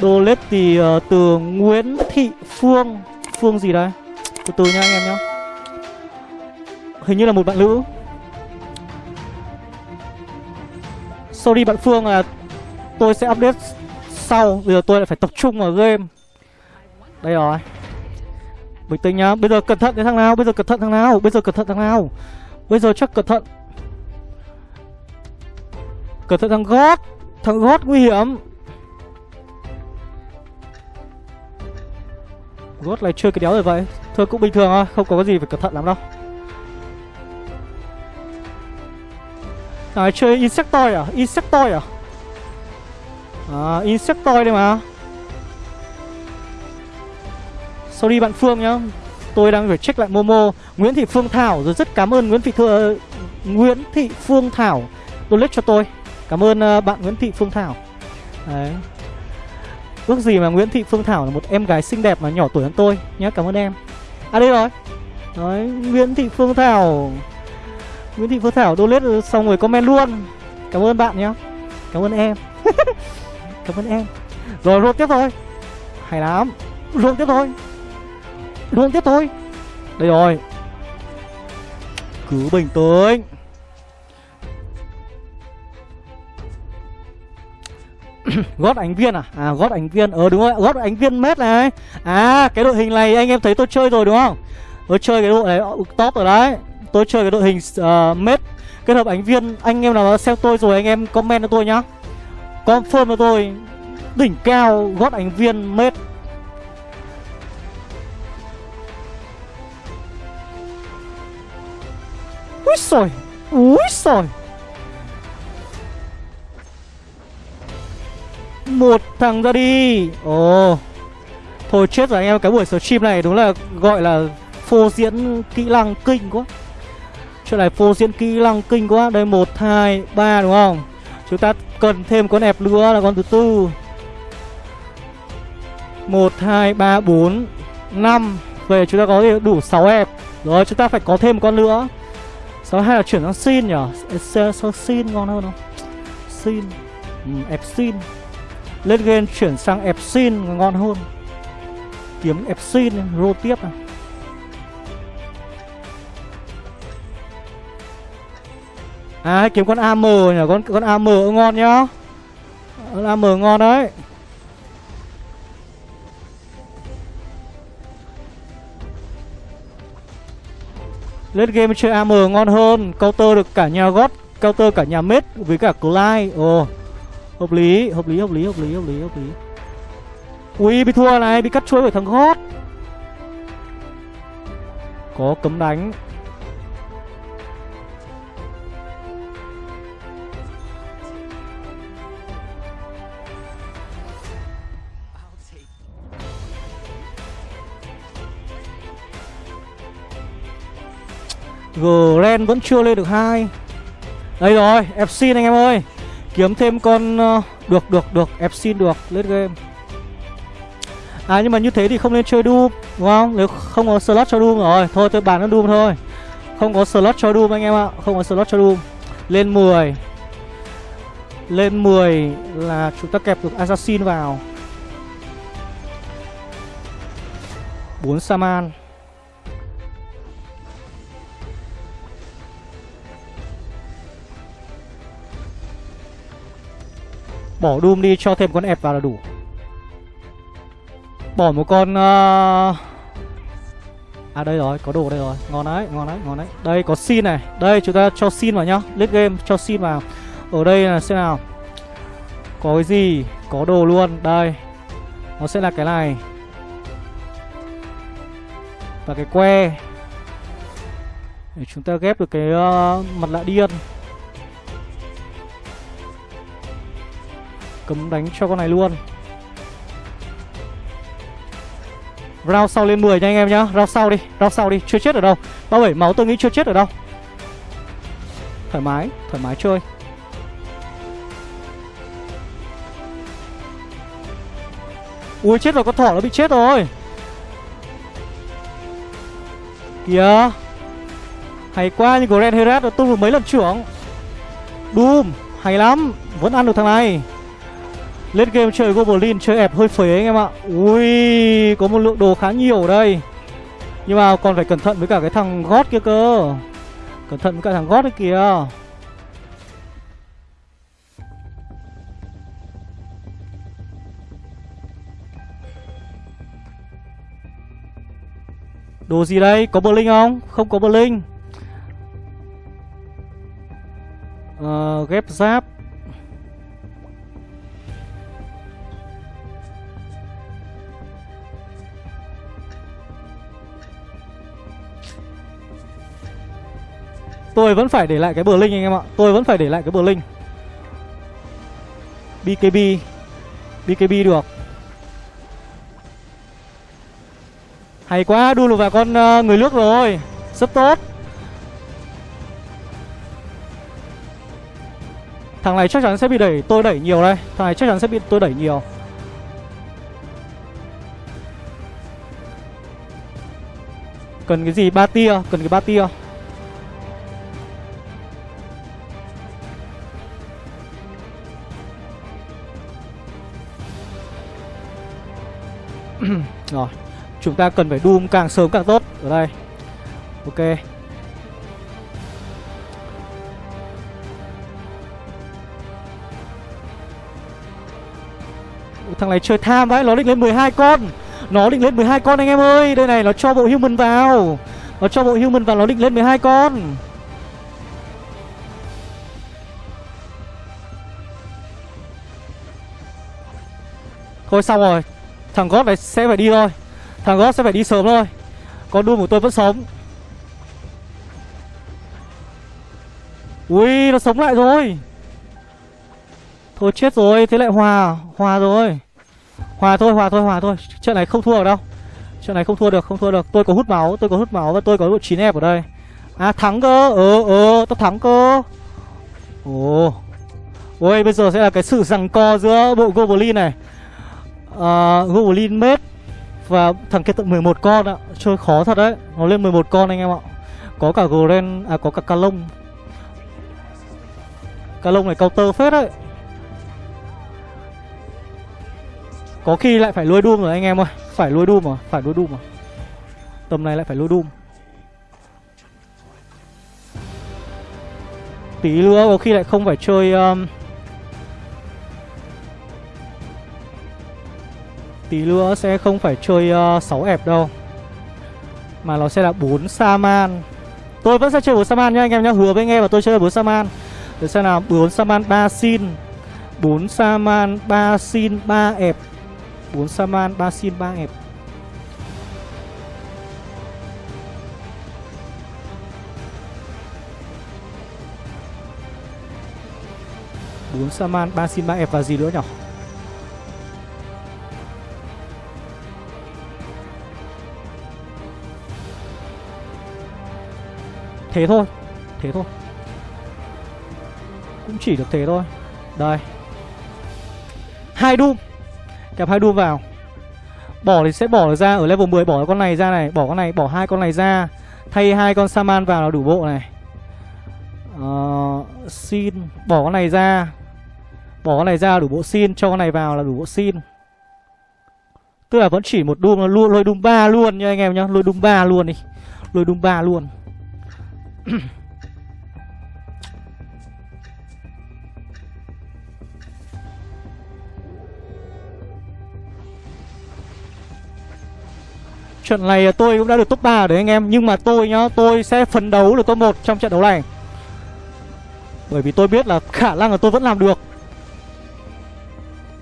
Đô lết thì uh, từ Nguyễn Thị Phương. Phương gì đây Từ từ nha anh em nhá. Hình như là một bạn nữ. Sorry bạn Phương là Tôi sẽ update sau, Bây giờ tôi lại phải tập trung vào game. Đây rồi. Bình tĩnh nhá. Bây giờ cẩn thận cái thằng nào? Bây giờ cẩn thận thằng nào? Bây giờ cẩn thận thằng nào? Bây giờ chắc cẩn thận. Cẩn thận thằng gót Thằng gót nguy hiểm. Gót lại chơi cái đéo rồi vậy. Thôi cũng bình thường thôi, Không có gì phải cẩn thận lắm đâu. À chơi Insectoid à? Insectoid à? À Insectoid đây mà. Sorry bạn Phương nhá. Tôi đang phải check lại Momo. Nguyễn Thị Phương Thảo Rồi rất cảm ơn Nguyễn Thị Thưa Nguyễn Thị Phương Thảo. Donate cho tôi. Cảm ơn uh, bạn Nguyễn Thị Phương Thảo. Đấy. Ước gì mà Nguyễn Thị Phương Thảo là một em gái xinh đẹp mà nhỏ tuổi hơn tôi nhé Cảm ơn em. À đây rồi. Đấy Nguyễn Thị Phương Thảo. Nguyễn Thị Phương Thảo donate xong rồi comment luôn. Cảm ơn bạn nhé. Cảm ơn em. Cảm ơn em. Rồi luôn tiếp thôi. Hay lắm. Luôn tiếp thôi. Luôn tiếp thôi. Đây rồi. Cứ bình tĩnh. Gót ánh viên à? À gót ánh viên. Ờ đúng rồi. Gót ánh viên mét này. À cái đội hình này anh em thấy tôi chơi rồi đúng không? Tôi chơi cái đội này, top rồi đấy tôi chơi cái đội hình uh, mết kết hợp ánh viên. Anh em nào xem tôi rồi anh em comment cho tôi nhá. Confirm cho tôi đỉnh cao gót ánh viên mết. Úi sồi úi sồi một thằng ra đi. Ồ. Thôi chết rồi anh em Cái buổi stream này đúng là gọi là Phô diễn kỹ năng kinh quá. Chuyện này phô diễn kỹ năng kinh quá. Đây một hai ba đúng không? Chúng ta cần thêm con ép nữa là con thứ tư. Một hai ba bốn năm. Về chúng ta có đủ 6 ép Rồi chúng ta phải có thêm con nữa. Sau hay là chuyển sang xin nhỉ? Sao xin ngon hơn không? Xin. Ừ, Ép xin. Lên game chuyển sang Epsin ngon hơn. Kiếm Epsin rô tiếp này À kiếm con AM nhỉ? Con con AM ngon nhá. Con AM ngon đấy. Lên game chơi AM ngon hơn. Counter được cả nhà gót Counter cả nhà mết với cả Clyde. Ồ oh. Hợp lý, hợp lý, hợp lý, hợp lý, hợp lý, hợp lý. Ui, bị thua này, bị cắt chuối bởi thằng gót Có cấm đánh. Gren vẫn chưa lên được hai. Đây rồi FC anh em ơi. Kiếm thêm con uh, Được được được. FC được Lên game. À nhưng mà như thế thì không nên chơi Doom Đúng không? Nếu không có slot cho Doom rồi Thôi tôi bán nó Doom thôi. Không có slot cho Doom anh em ạ Không có slot cho Doom. Lên 10 Lên 10 là chúng ta kẹp được Assassin vào. 4 Saman. Bỏ Doom đi cho thêm con ẹp vào là đủ. Bỏ một con uh... À đây rồi, có đồ đây rồi. Ngon đấy, ngon đấy, ngon đấy. Đây có xin này. Đây chúng ta cho xin vào nhá. Late game cho xin vào. Ở đây là xem nào. Có cái gì? Có đồ luôn. Đây. Nó sẽ là cái này. Và cái que. Để chúng ta ghép được cái uh, mặt lạ điên. Cấm đánh cho con này luôn. Round sau lên 10 nha anh em nhá. Round sau đi, round sau đi, chưa chết ở đâu. 37 máu tôi nghĩ chưa chết ở đâu. Thoải mái, thoải mái chơi. Ui chết rồi, con thỏ nó bị chết rồi. Kìa. Hay quá nhưng Grand Herat nó tung được mấy lần trưởng. Doom, hay lắm. Vẫn ăn được thằng này lên game chơi Goblin chơi ẹp hơi phế anh em ạ. Ui Có một lượng đồ khá nhiều ở đây. Nhưng mà còn phải cẩn thận với cả cái thằng gót kia cơ. Cẩn thận với cả thằng gót đấy kìa. Đồ gì đây? Có Berlin không? Không có Berlin uh, ờ, Ghép giáp. Tôi vẫn phải để lại cái bờ linh anh em ạ. Tôi vẫn phải để lại cái bờ linh BKB BKB được. Hay quá đu được vào con uh, người nước rồi. Rất tốt. Thằng này chắc chắn sẽ bị đẩy Tôi đẩy nhiều đây. Thằng này chắc chắn sẽ bị tôi đẩy nhiều. Cần cái gì? Ba tia Cần cái ba tia. Rồi, Chúng ta cần phải Doom càng sớm càng tốt. Ở đây. Ok. Thằng này chơi tham vãi, Nó định lên 12 con. Nó định lên 12 con anh em ơi. Đây này, nó cho bộ human vào. Nó cho bộ human vào, nó định lên 12 con. Thôi xong rồi. Thằng God này sẽ phải đi thôi. Thằng God sẽ phải đi sớm thôi. Con đua của tôi vẫn sống. Ui, nó sống lại rồi. Thôi chết rồi, Thế lại hòa Hòa rồi. Hòa thôi hòa thôi hòa thôi. Trận này không thua được đâu. Trận này không thua được, không thua được. Tôi có hút máu, Tôi có hút máu Và tôi có độ 9 ép ở đây. À thắng cơ. Ờ ờ Tao thắng cơ. Ồ. Ôi, bây giờ sẽ là cái sự rằng co giữa bộ Goblin này uh, Goblin Mate Và thằng kia tận 11 con ạ. Chơi khó thật đấy. Nó lên 11 con anh em ạ. Có cả Gren À có cả Calong Calong này counter phết đấy. Có khi lại phải lôi Doom rồi anh em ơi. Phải lôi Doom mà Phải lôi Doom mà Tầm này lại phải lôi Doom. Tí nữa có khi lại không phải chơi um, Tí nữa sẽ không phải chơi ờ, uh, 6 ẹp đâu. Mà nó sẽ là 4 Saman. Tôi vẫn sẽ chơi 4 Saman nha anh em nhá. Hứa với anh em là tôi chơi 4 Saman. Để xem nào 4 Saman 3 Sin 4 Saman 3 Sin 3 ẹp 4 Saman 3 Sin 3 ẹp. Bốn Saman, ba xin ba ép và gì nữa nhỉ? Thế thôi Thế thôi. Cũng chỉ được thế thôi. Đây. Hai Doom Kẹp hai Doom vào. Bỏ thì sẽ bỏ ra. Ở level 10 Bỏ con này ra này. Bỏ con này Bỏ hai con này ra. Thay hai con Saman vào là đủ bộ này. Ờ, uh, Xin Bỏ con này ra. Bỏ con này ra đủ bộ xin Cho con này vào là đủ bộ xin Tức là vẫn chỉ một Doom luôn lôi Doom ba luôn nha anh em nhá. Lôi Doom ba luôn đi. Lôi Doom 3 luôn. Trận này tôi cũng đã được top 3 đấy anh em, Nhưng mà tôi nhá, Tôi sẽ phấn đấu được top 1 trong trận đấu này. Bởi vì tôi biết là khả năng là tôi vẫn làm được.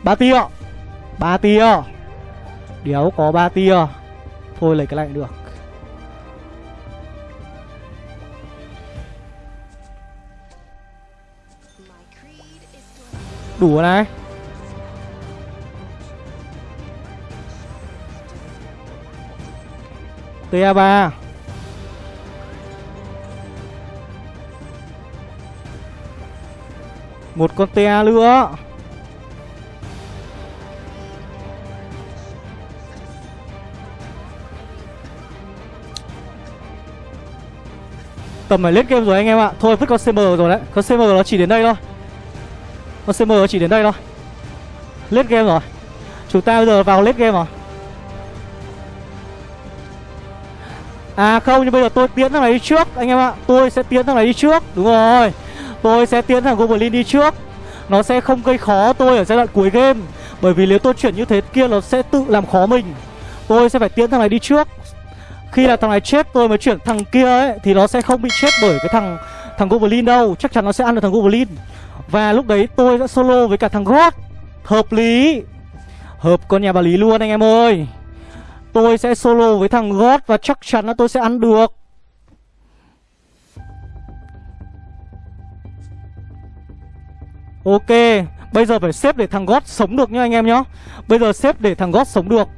Ba tia ba tia. Đéo có ba tia. Thôi lấy cái này được. Đủ rồi này. TA3 Một con TA nữa. Tầm phải lết game rồi anh em ạ. Thôi, vứt con CM rồi đấy. Con CM nó chỉ đến đây thôi. Con CM chỉ đến đây thôi. Lết game rồi. Chúng ta bây giờ vào lết game rồi. À không, nhưng bây giờ tôi tiến thằng này đi trước, Anh em ạ. Tôi sẽ tiến thằng này đi trước, Đúng rồi. Tôi sẽ tiến thằng Goblin đi trước. Nó sẽ không gây khó tôi ở giai đoạn cuối game, Bởi vì nếu tôi chuyển như thế kia, Nó sẽ tự làm khó mình. Tôi sẽ phải tiến thằng này đi trước. Khi là thằng này chết, tôi mới chuyển thằng kia ấy, Thì nó sẽ không bị chết bởi cái thằng Thằng Goblin đâu. Chắc chắn nó sẽ ăn được thằng Goblin. Và lúc đấy tôi sẽ solo với cả thằng God Hợp lý. Hợp con nhà bà Lý luôn anh em ơi. Tôi sẽ solo với thằng God và chắc chắn là tôi sẽ ăn được. Ok, Bây giờ phải xếp để thằng God sống được nhá anh em nhá. Bây giờ xếp để thằng God sống được.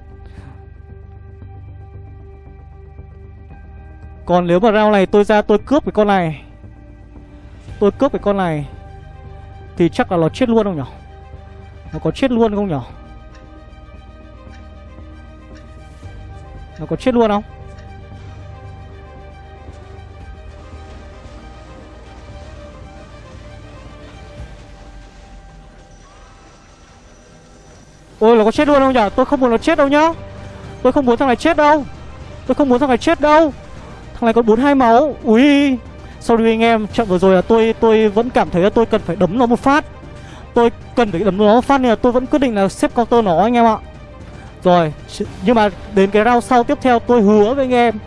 Còn nếu mà round này tôi ra, tôi cướp cái con này. Tôi cướp cái con này. Thì chắc là nó chết luôn không nhỉ Nó có chết luôn không nhỉ Nó có chết luôn không? Ôi, nó có chết luôn không nhỉ Tôi không muốn nó chết đâu nhá. Tôi không muốn thằng này chết đâu. Tôi không muốn thằng này chết đâu. Thằng này còn 42 máu. Ui. Sorry anh em Trận vừa rồi là tôi tôi vẫn cảm thấy là tôi cần phải đấm nó một phát. Tôi cần phải đấm nó một phát Nên là tôi vẫn quyết định là xếp counter nó anh em ạ. Rồi Nhưng mà đến cái round sau tiếp theo tôi hứa với anh em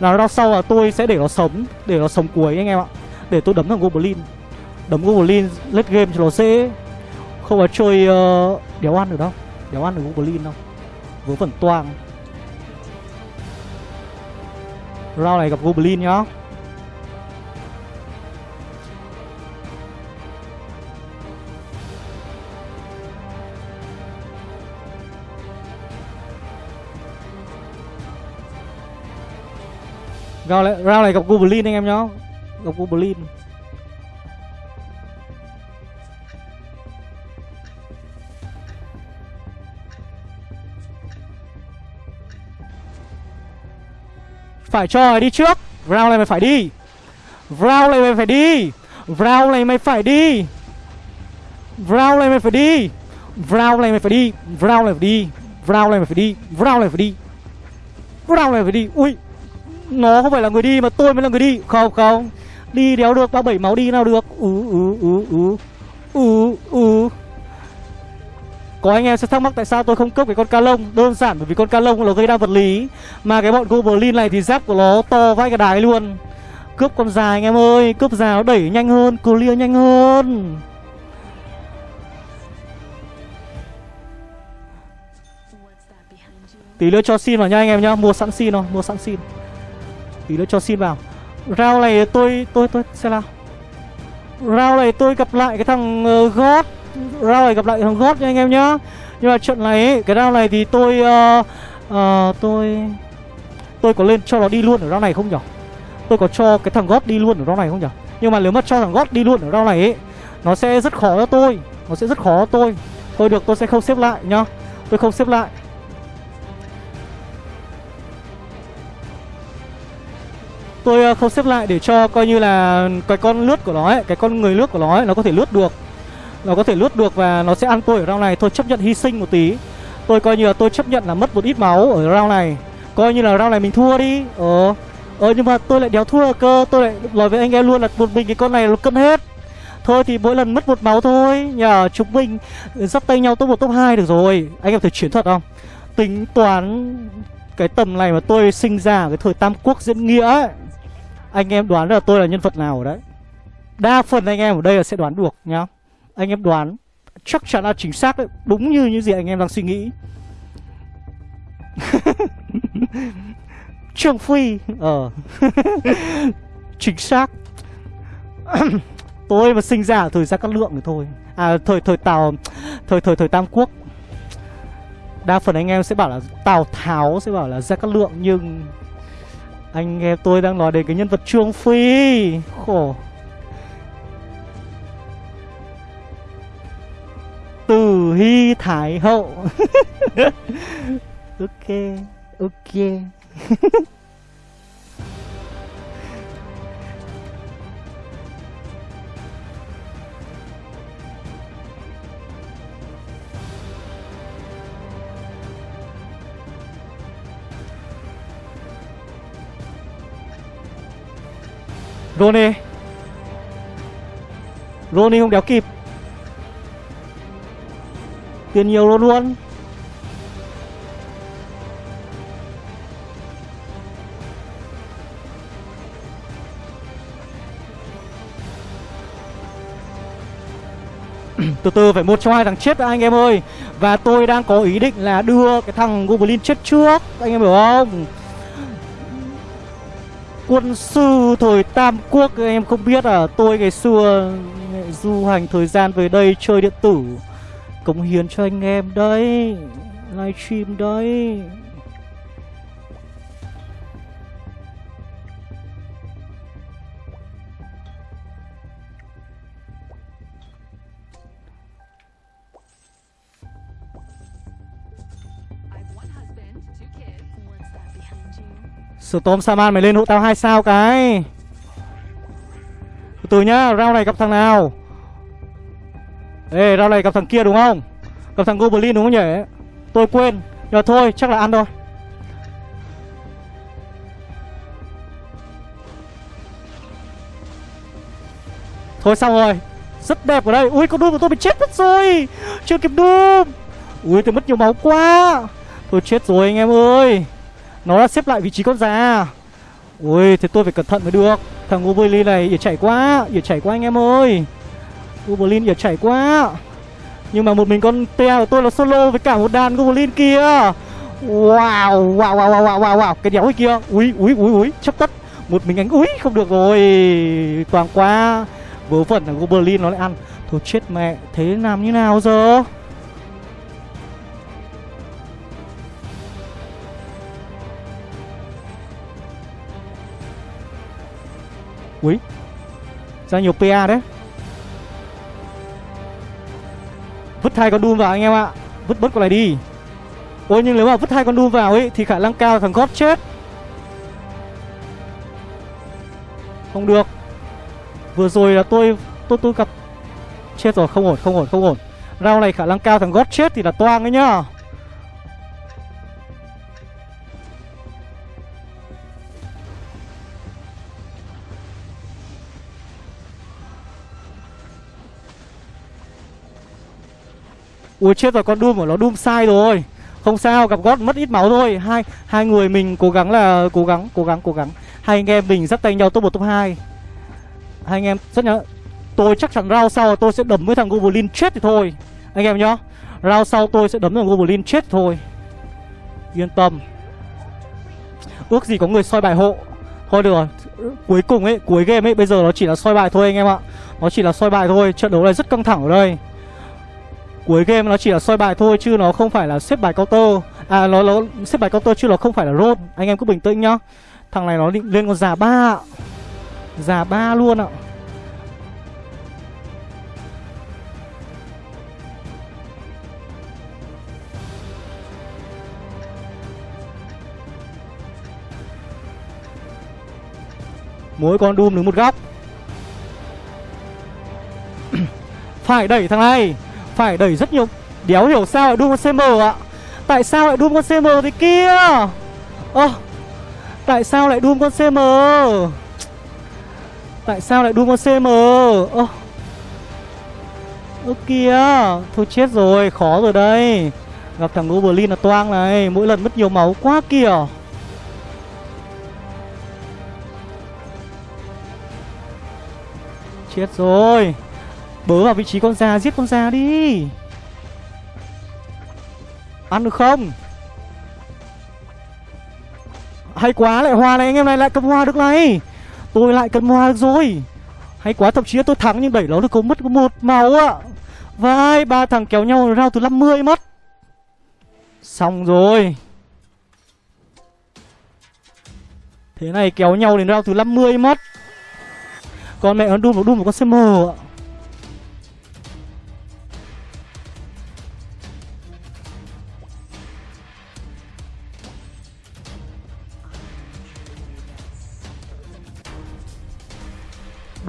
Là round sau là tôi sẽ để nó sống Để nó sống cuối anh em ạ. Để tôi đấm thằng Goblin. Đấm Goblin late game cho nó dễ. Không phải chơi uh, đéo ăn được đâu. Đéo ăn được Goblin đâu. Vớ vẩn toang. Round này gặp Goblin nhá. Round này, round này gặp Goblin anh em nhá. Gặp Goblin. Phải cho mày đi trước. Round này mày phải đi. Round này mày phải đi. Round này mày phải đi. Round này mày phải đi. Round này mày phải đi. Round này phải đi. Round này mày phải đi. Round này phải đi. Round này phải đi. Ui nó không phải là người đi mà tôi mới là người đi. Không không. Đi đéo được 37 máu đi nào được. Ú ú ú ú. Ú ú. Có anh em sẽ thắc mắc tại sao tôi không cướp cái con ca lông? Đơn giản bởi vì con ca lông nó gây đa vật lý. Mà cái bọn Goblin này thì giáp của nó to vai cả đài luôn. Cướp con dài anh em ơi, Cướp dài nó đẩy nhanh hơn, Clear nhanh hơn. Tí nữa cho xin vào nha anh em nhá, Mua sẵn xin rồi Mua sẵn xin. Tí nữa cho xin vào. Round này tôi tôi tôi sẽ nào. Round này tôi gặp lại cái thằng uh, God. Round này gặp lại thằng God nha anh em nhá. Nhưng mà trận này ấy, cái round này thì tôi uh, uh, Tôi Tôi có lên cho nó đi luôn ở round này không nhỉ Tôi có cho cái thằng gót đi luôn ở round này không nhỉ Nhưng mà nếu mà cho thằng gót đi luôn ở round này ấy Nó sẽ rất khó cho tôi. Nó sẽ rất khó cho tôi. Thôi được tôi sẽ không xếp lại nhá. Tôi không xếp lại. Tôi ờ, không xếp lại để cho coi như là Cái con lướt của nó ấy, Cái con người lướt của nó ấy, Nó có thể lướt được. Nó có thể lướt được và nó sẽ ăn tôi ở round này. Tôi chấp nhận hy sinh một tí. Tôi coi như là tôi chấp nhận là mất một ít máu ở round này. Coi như là round này mình thua đi. Ờ. Ờ nhưng mà tôi lại đéo thua cơ. Tôi lại nói với anh em luôn là một mình cái con này nó cân hết. Thôi thì mỗi lần mất một máu thôi. Nhờ, chúng mình dắt tay nhau top một, top 2 được rồi. Anh em thử chuyển thuật không? Tính toán cái tầm này mà tôi sinh ra ở cái thời Tam Quốc diễn nghĩa ấy anh em đoán là tôi là nhân vật nào ở đấy? Đa phần anh em ở đây là sẽ đoán được nhá. Anh em đoán, chắc chắn là chính xác đấy, Đúng như những gì anh em đang suy nghĩ. Trương Phi Ờ. Chính xác. Tôi mà sinh ra ở thời gian Cát Lượng thì thôi. À thời thời Tào, Thời thời thời Tam Quốc. Đa phần anh em sẽ bảo là Tào Tháo sẽ bảo là Gia Cát Lượng, Nhưng anh nghe tôi đang nói đến cái nhân vật Trương Phi. Khổ. Từ Hy Thái Hậu. Ok Ok. Rony. Rony không đéo kịp. Tiền nhiều luôn luôn. Từ từ, phải một trong hai thằng chết anh em ơi. Và tôi đang có ý định là đưa cái thằng Goblin chết trước. Anh em hiểu không? Quân sư thời Tam Quốc em không biết à Tôi ngày xưa du hành thời gian về đây chơi điện tử. Cống hiến cho anh em đấy, Livestream đấy. Storm Saman mày lên hộ tao hai sao cái? Từ từ nhá, Round này gặp thằng nào? Ê, round này gặp thằng kia đúng không? Gặp thằng Goblin đúng không nhỉ? Tôi quên Nhưng thôi, chắc là ăn thôi. Thôi xong rồi, Rất đẹp ở đây. Ui, con Doom của tôi bị chết mất rồi. Chưa kịp Doom. Ui, tôi mất nhiều máu quá. Tôi chết rồi anh em ơi nó đã xếp lại vị trí con già. Ui thế tôi phải cẩn thận mới được. Thằng Uberlin này ỉa chảy quá ỉa chảy quá anh em ơi. Uberlin ỉa chảy quá. Nhưng mà một mình con tea của tôi là solo với cả một đàn Goblin kia. Wow Wow wow wow wow wow, wow. Cái đéo kia. Ui ui ui ui Chấp tất. Một mình anh Ui không được rồi. Toàn quá. Vớ vẩn là Goblin nó lại ăn. Thôi chết mẹ. Thế làm như nào giờ? Ui Ra nhiều PA đấy. Vứt hai con Doom vào anh em ạ. Vứt bớt con này đi. Ôi, nhưng nếu mà vứt hai con Doom vào ấy, Thì khả năng cao thằng God chết. Không được. Vừa rồi là tôi Tôi tôi gặp. Chết rồi, không ổn không ổn không ổn. Rau này khả năng cao thằng God chết thì là toang ấy nhá. Ui, chết rồi, con Doom của nó Doom sai rồi. Không sao, gặp gót mất ít máu thôi. Hai hai người mình cố gắng là Cố gắng cố gắng cố gắng. Hai anh em mình dắt tay nhau top 1 top 2 Hai anh em, rất nhớ, Tôi chắc chắn round sau tôi sẽ đấm với thằng Goblin chết thì thôi. Anh em nhá Round sau tôi sẽ đấm thằng Goblin chết thôi. Yên tâm. Ước gì có người soi bài hộ. Thôi được rồi, Cuối cùng ấy, Cuối game ấy, Bây giờ nó chỉ là soi bài thôi anh em ạ. Nó chỉ là soi bài thôi, Trận đấu này rất căng thẳng ở đây. Cuối game nó chỉ là soi bài thôi chứ nó không phải là xếp bài counter. À nó, nó xếp bài counter chứ nó không phải là roll Anh em cứ bình tĩnh nhá. Thằng này nó định lên con già ba Già ba luôn ạ. Mỗi con Doom đứng một góc. Phải đẩy thằng này. Phải đẩy rất nhiều. Đéo hiểu sao lại Doom con CM ạ? Tại sao lại Doom con CM thế kia? Ơ, Tại sao lại Doom con CM Tại sao lại Doom con CM Ơ Ơ kìa Thôi chết rồi, Khó rồi đây. Gặp thằng Goblin là toang này, Mỗi lần mất nhiều máu quá kìa. Chết rồi. Bớ vào vị trí con già Giết con già đi. Ăn được không? Hay quá, lại hoa này, anh em này lại cầm hoa được này. Tôi lại cầm hoa được rồi. Hay quá, thậm chí là tôi thắng, nhưng đẩy nó được có mất có một máu ạ. Vai, ba thằng kéo nhau rao từ 50 mất. Xong rồi. Thế này, kéo nhau đến rao từ 50 mất. Con mẹ nó đun một đun một con CM ạ.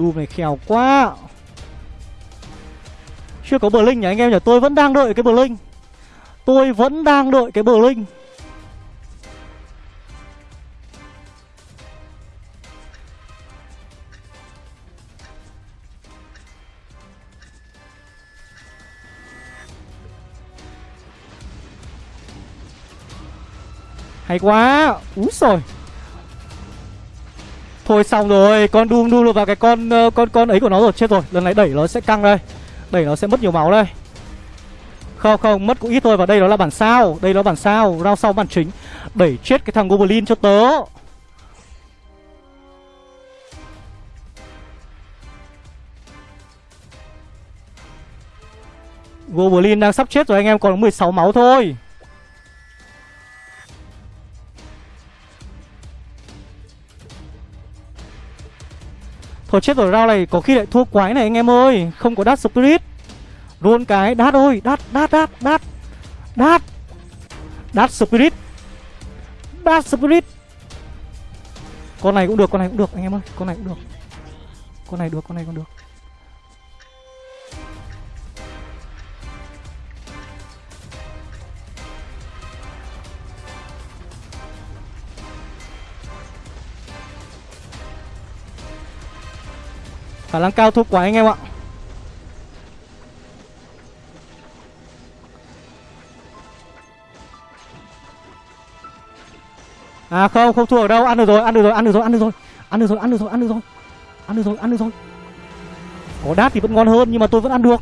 Doom này khéo quá. Chưa có bờ linh nhỉ, anh em nhỉ? Tôi vẫn đang đợi cái bờ linh Tôi vẫn đang đợi cái bờ linh Hay quá. Úi rồi Thôi xong rồi, Con đun đun vào cái con ờ, con con ấy của nó rồi, Chết rồi. Lần này đẩy nó sẽ căng đây. Đẩy nó sẽ mất nhiều máu đây. Không không, Mất cũng ít thôi Và đây nó là bản sao. Đây nó bản sao. Rao sau bản chính. Đẩy chết cái thằng Goblin cho tớ. Goblin đang sắp chết rồi, anh em, Còn 16 máu thôi. Thôi chết rồi rau này có khi lại thua quái này anh em ơi. Không có đát spirit. Luôn cái đát ơi đát đát đát đát. Đát. Đát spirit. Đát spirit. Con này cũng được, con này cũng được, anh em ơi. Con này cũng được. Con này được, con này còn được. Khả năng cao thua quá anh em ạ. À không, không thua ở đâu, ăn được rồi, ăn được rồi, ăn được rồi, ăn được rồi. Ăn được rồi, ăn được rồi, ăn được rồi. Ăn được rồi, ăn được rồi. Có đát thì vẫn ngon hơn nhưng mà tôi vẫn ăn được.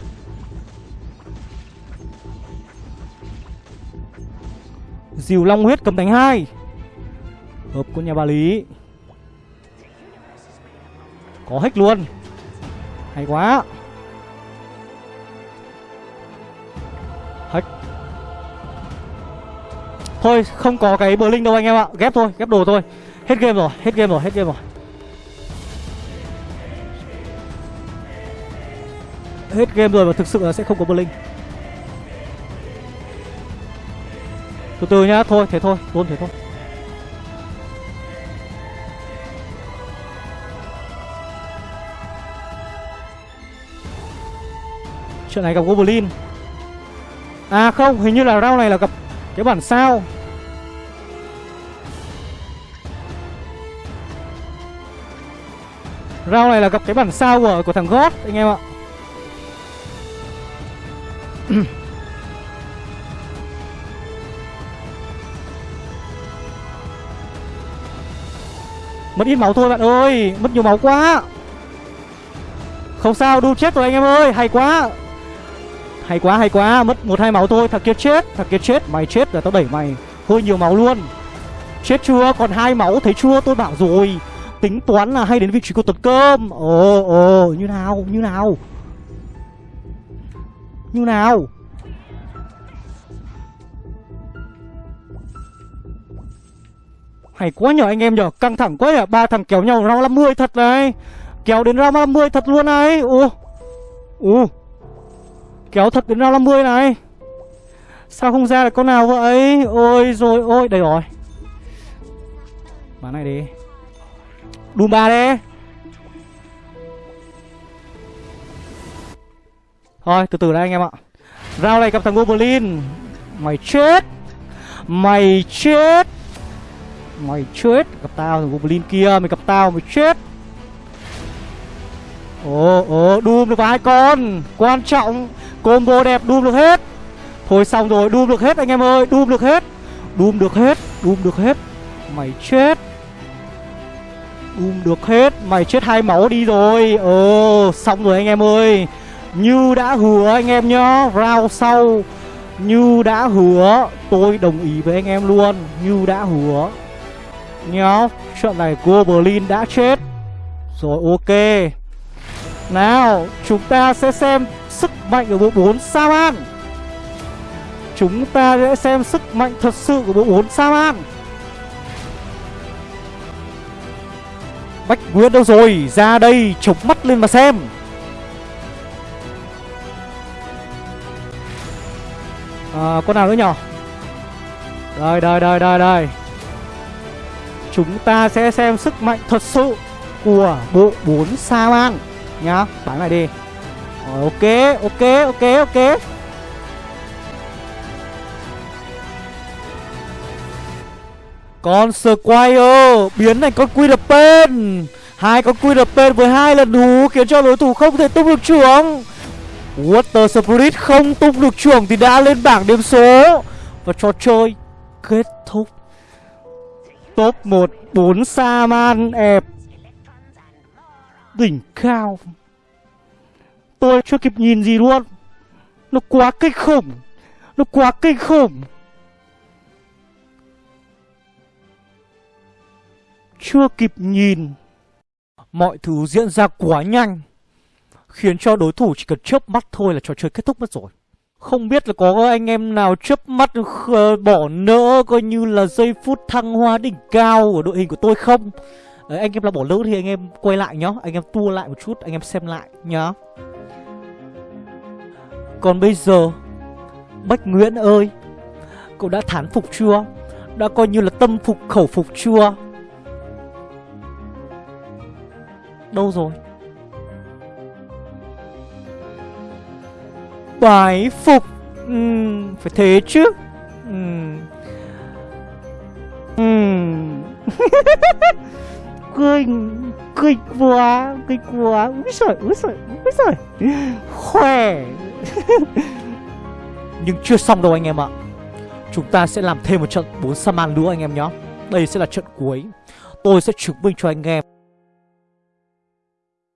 Dìu long huyết cầm đánh hai. Hợp của nhà bà Lý. Có hết luôn hay quá. Hết. Thôi, không có cái bờ linh đâu anh em ạ. Ghép thôi, ghép đồ thôi. Hết game rồi, hết game rồi, hết game rồi. Hết game rồi và thực sự là sẽ không có bờ linh Từ từ nhá, Thôi, thế thôi, Luôn thế thôi. Chuyện này gặp Goblin À không, hình như là round này là gặp cái bản sao. Round này là gặp cái bản sao của của thằng God anh em ạ. Mất ít máu thôi bạn ơi Mất nhiều máu quá. Không sao, đu chết rồi anh em ơi Hay quá hay quá hay quá. Mất một hai máu thôi. Thằng kia chết. Thằng kia chết. Mày chết rồi tao đẩy mày. Hơi nhiều máu luôn. Chết chưa? Còn hai máu. Thấy chưa? Tôi bảo rồi. Tính toán là hay đến vị trí của tuấn cơm ồ ồ. Như nào? Như nào? Như nào? Hay quá nhở anh em nhở căng thẳng quá nhở ba thằng kéo nhau ra 50 thật này. Kéo đến ra 50 thật luôn này. Ồ. Ồ. Kéo thật đến ra 50 này. Sao không ra được con nào vậy? Ôi rồi ôi, đây rồi. Bán này đi. Đùm ba đi. Thôi, từ từ đây anh em ạ. Rao này gặp thằng Goblin Mày chết. Mày chết. Mày chết. Gặp tao thằng Goblin kia, Mày gặp tao, mày chết. Ồ ồ Doom được hai con. Quan trọng. Combo đẹp Doom được hết. Thôi xong rồi Doom được hết anh em ơi Doom được hết. Doom được hết Doom được hết. Mày chết. Doom được hết, Mày chết hai máu đi rồi. Ờ xong rồi anh em ơi. Như đã hứa anh em nhá, Round sau. Như đã hứa, Tôi đồng ý với anh em luôn. Như đã hứa. Nhá, Trận này Goblin đã chết. Rồi, ok. Nào, Chúng ta sẽ xem Sức mạnh của bộ 4 Saman Chúng ta sẽ xem sức mạnh thật sự của bộ 4 Saman Bách Nguyên đâu rồi? Ra đây chống mắt lên mà xem. À, Con nào nữa nhỏ? Đây đây đây đây đây. Chúng ta sẽ xem sức mạnh thật sự Của bộ 4 Saman Nhá. Bán lại đi. Rồi, Ok ok ok ok. Con Squire biến thành con Quidpen hai con Quidpen với hai lần hú khiến cho đối thủ không thể tung được trưởng. Water Spirit không tung được trưởng thì đã lên bảng điểm số. Và trò chơi kết thúc. Top 1 4 Saman ẹp Đỉnh cao. Tôi chưa kịp nhìn gì luôn. Nó quá kinh khủng. Nó quá kinh khủng. Chưa kịp nhìn. Mọi thứ diễn ra quá nhanh Khiến cho đối thủ chỉ cần chớp mắt thôi là trò chơi kết thúc mất rồi. Không biết là có anh em nào chớp mắt bỏ nỡ coi như là giây phút thăng hoa đỉnh cao của đội hình của tôi không? Đấy, Anh em là bỏ lỡ thì anh em quay lại nhá. Anh em tua lại một chút, anh em xem lại nhá. Còn bây giờ Bách Nguyễn ơi Cậu đã thán phục chưa Đã coi như là tâm phục khẩu phục chưa Đâu rồi Bái phục ừ, Phải thế chứ ừ. Uhm. cười cười quá cười quá úi giời úi giời úi giời. Khỏe. Nhưng chưa xong đâu anh em ạ. Chúng ta sẽ làm thêm một trận 4 Saman nữa anh em nhé. Đây sẽ là trận cuối. Tôi sẽ chứng minh cho anh em.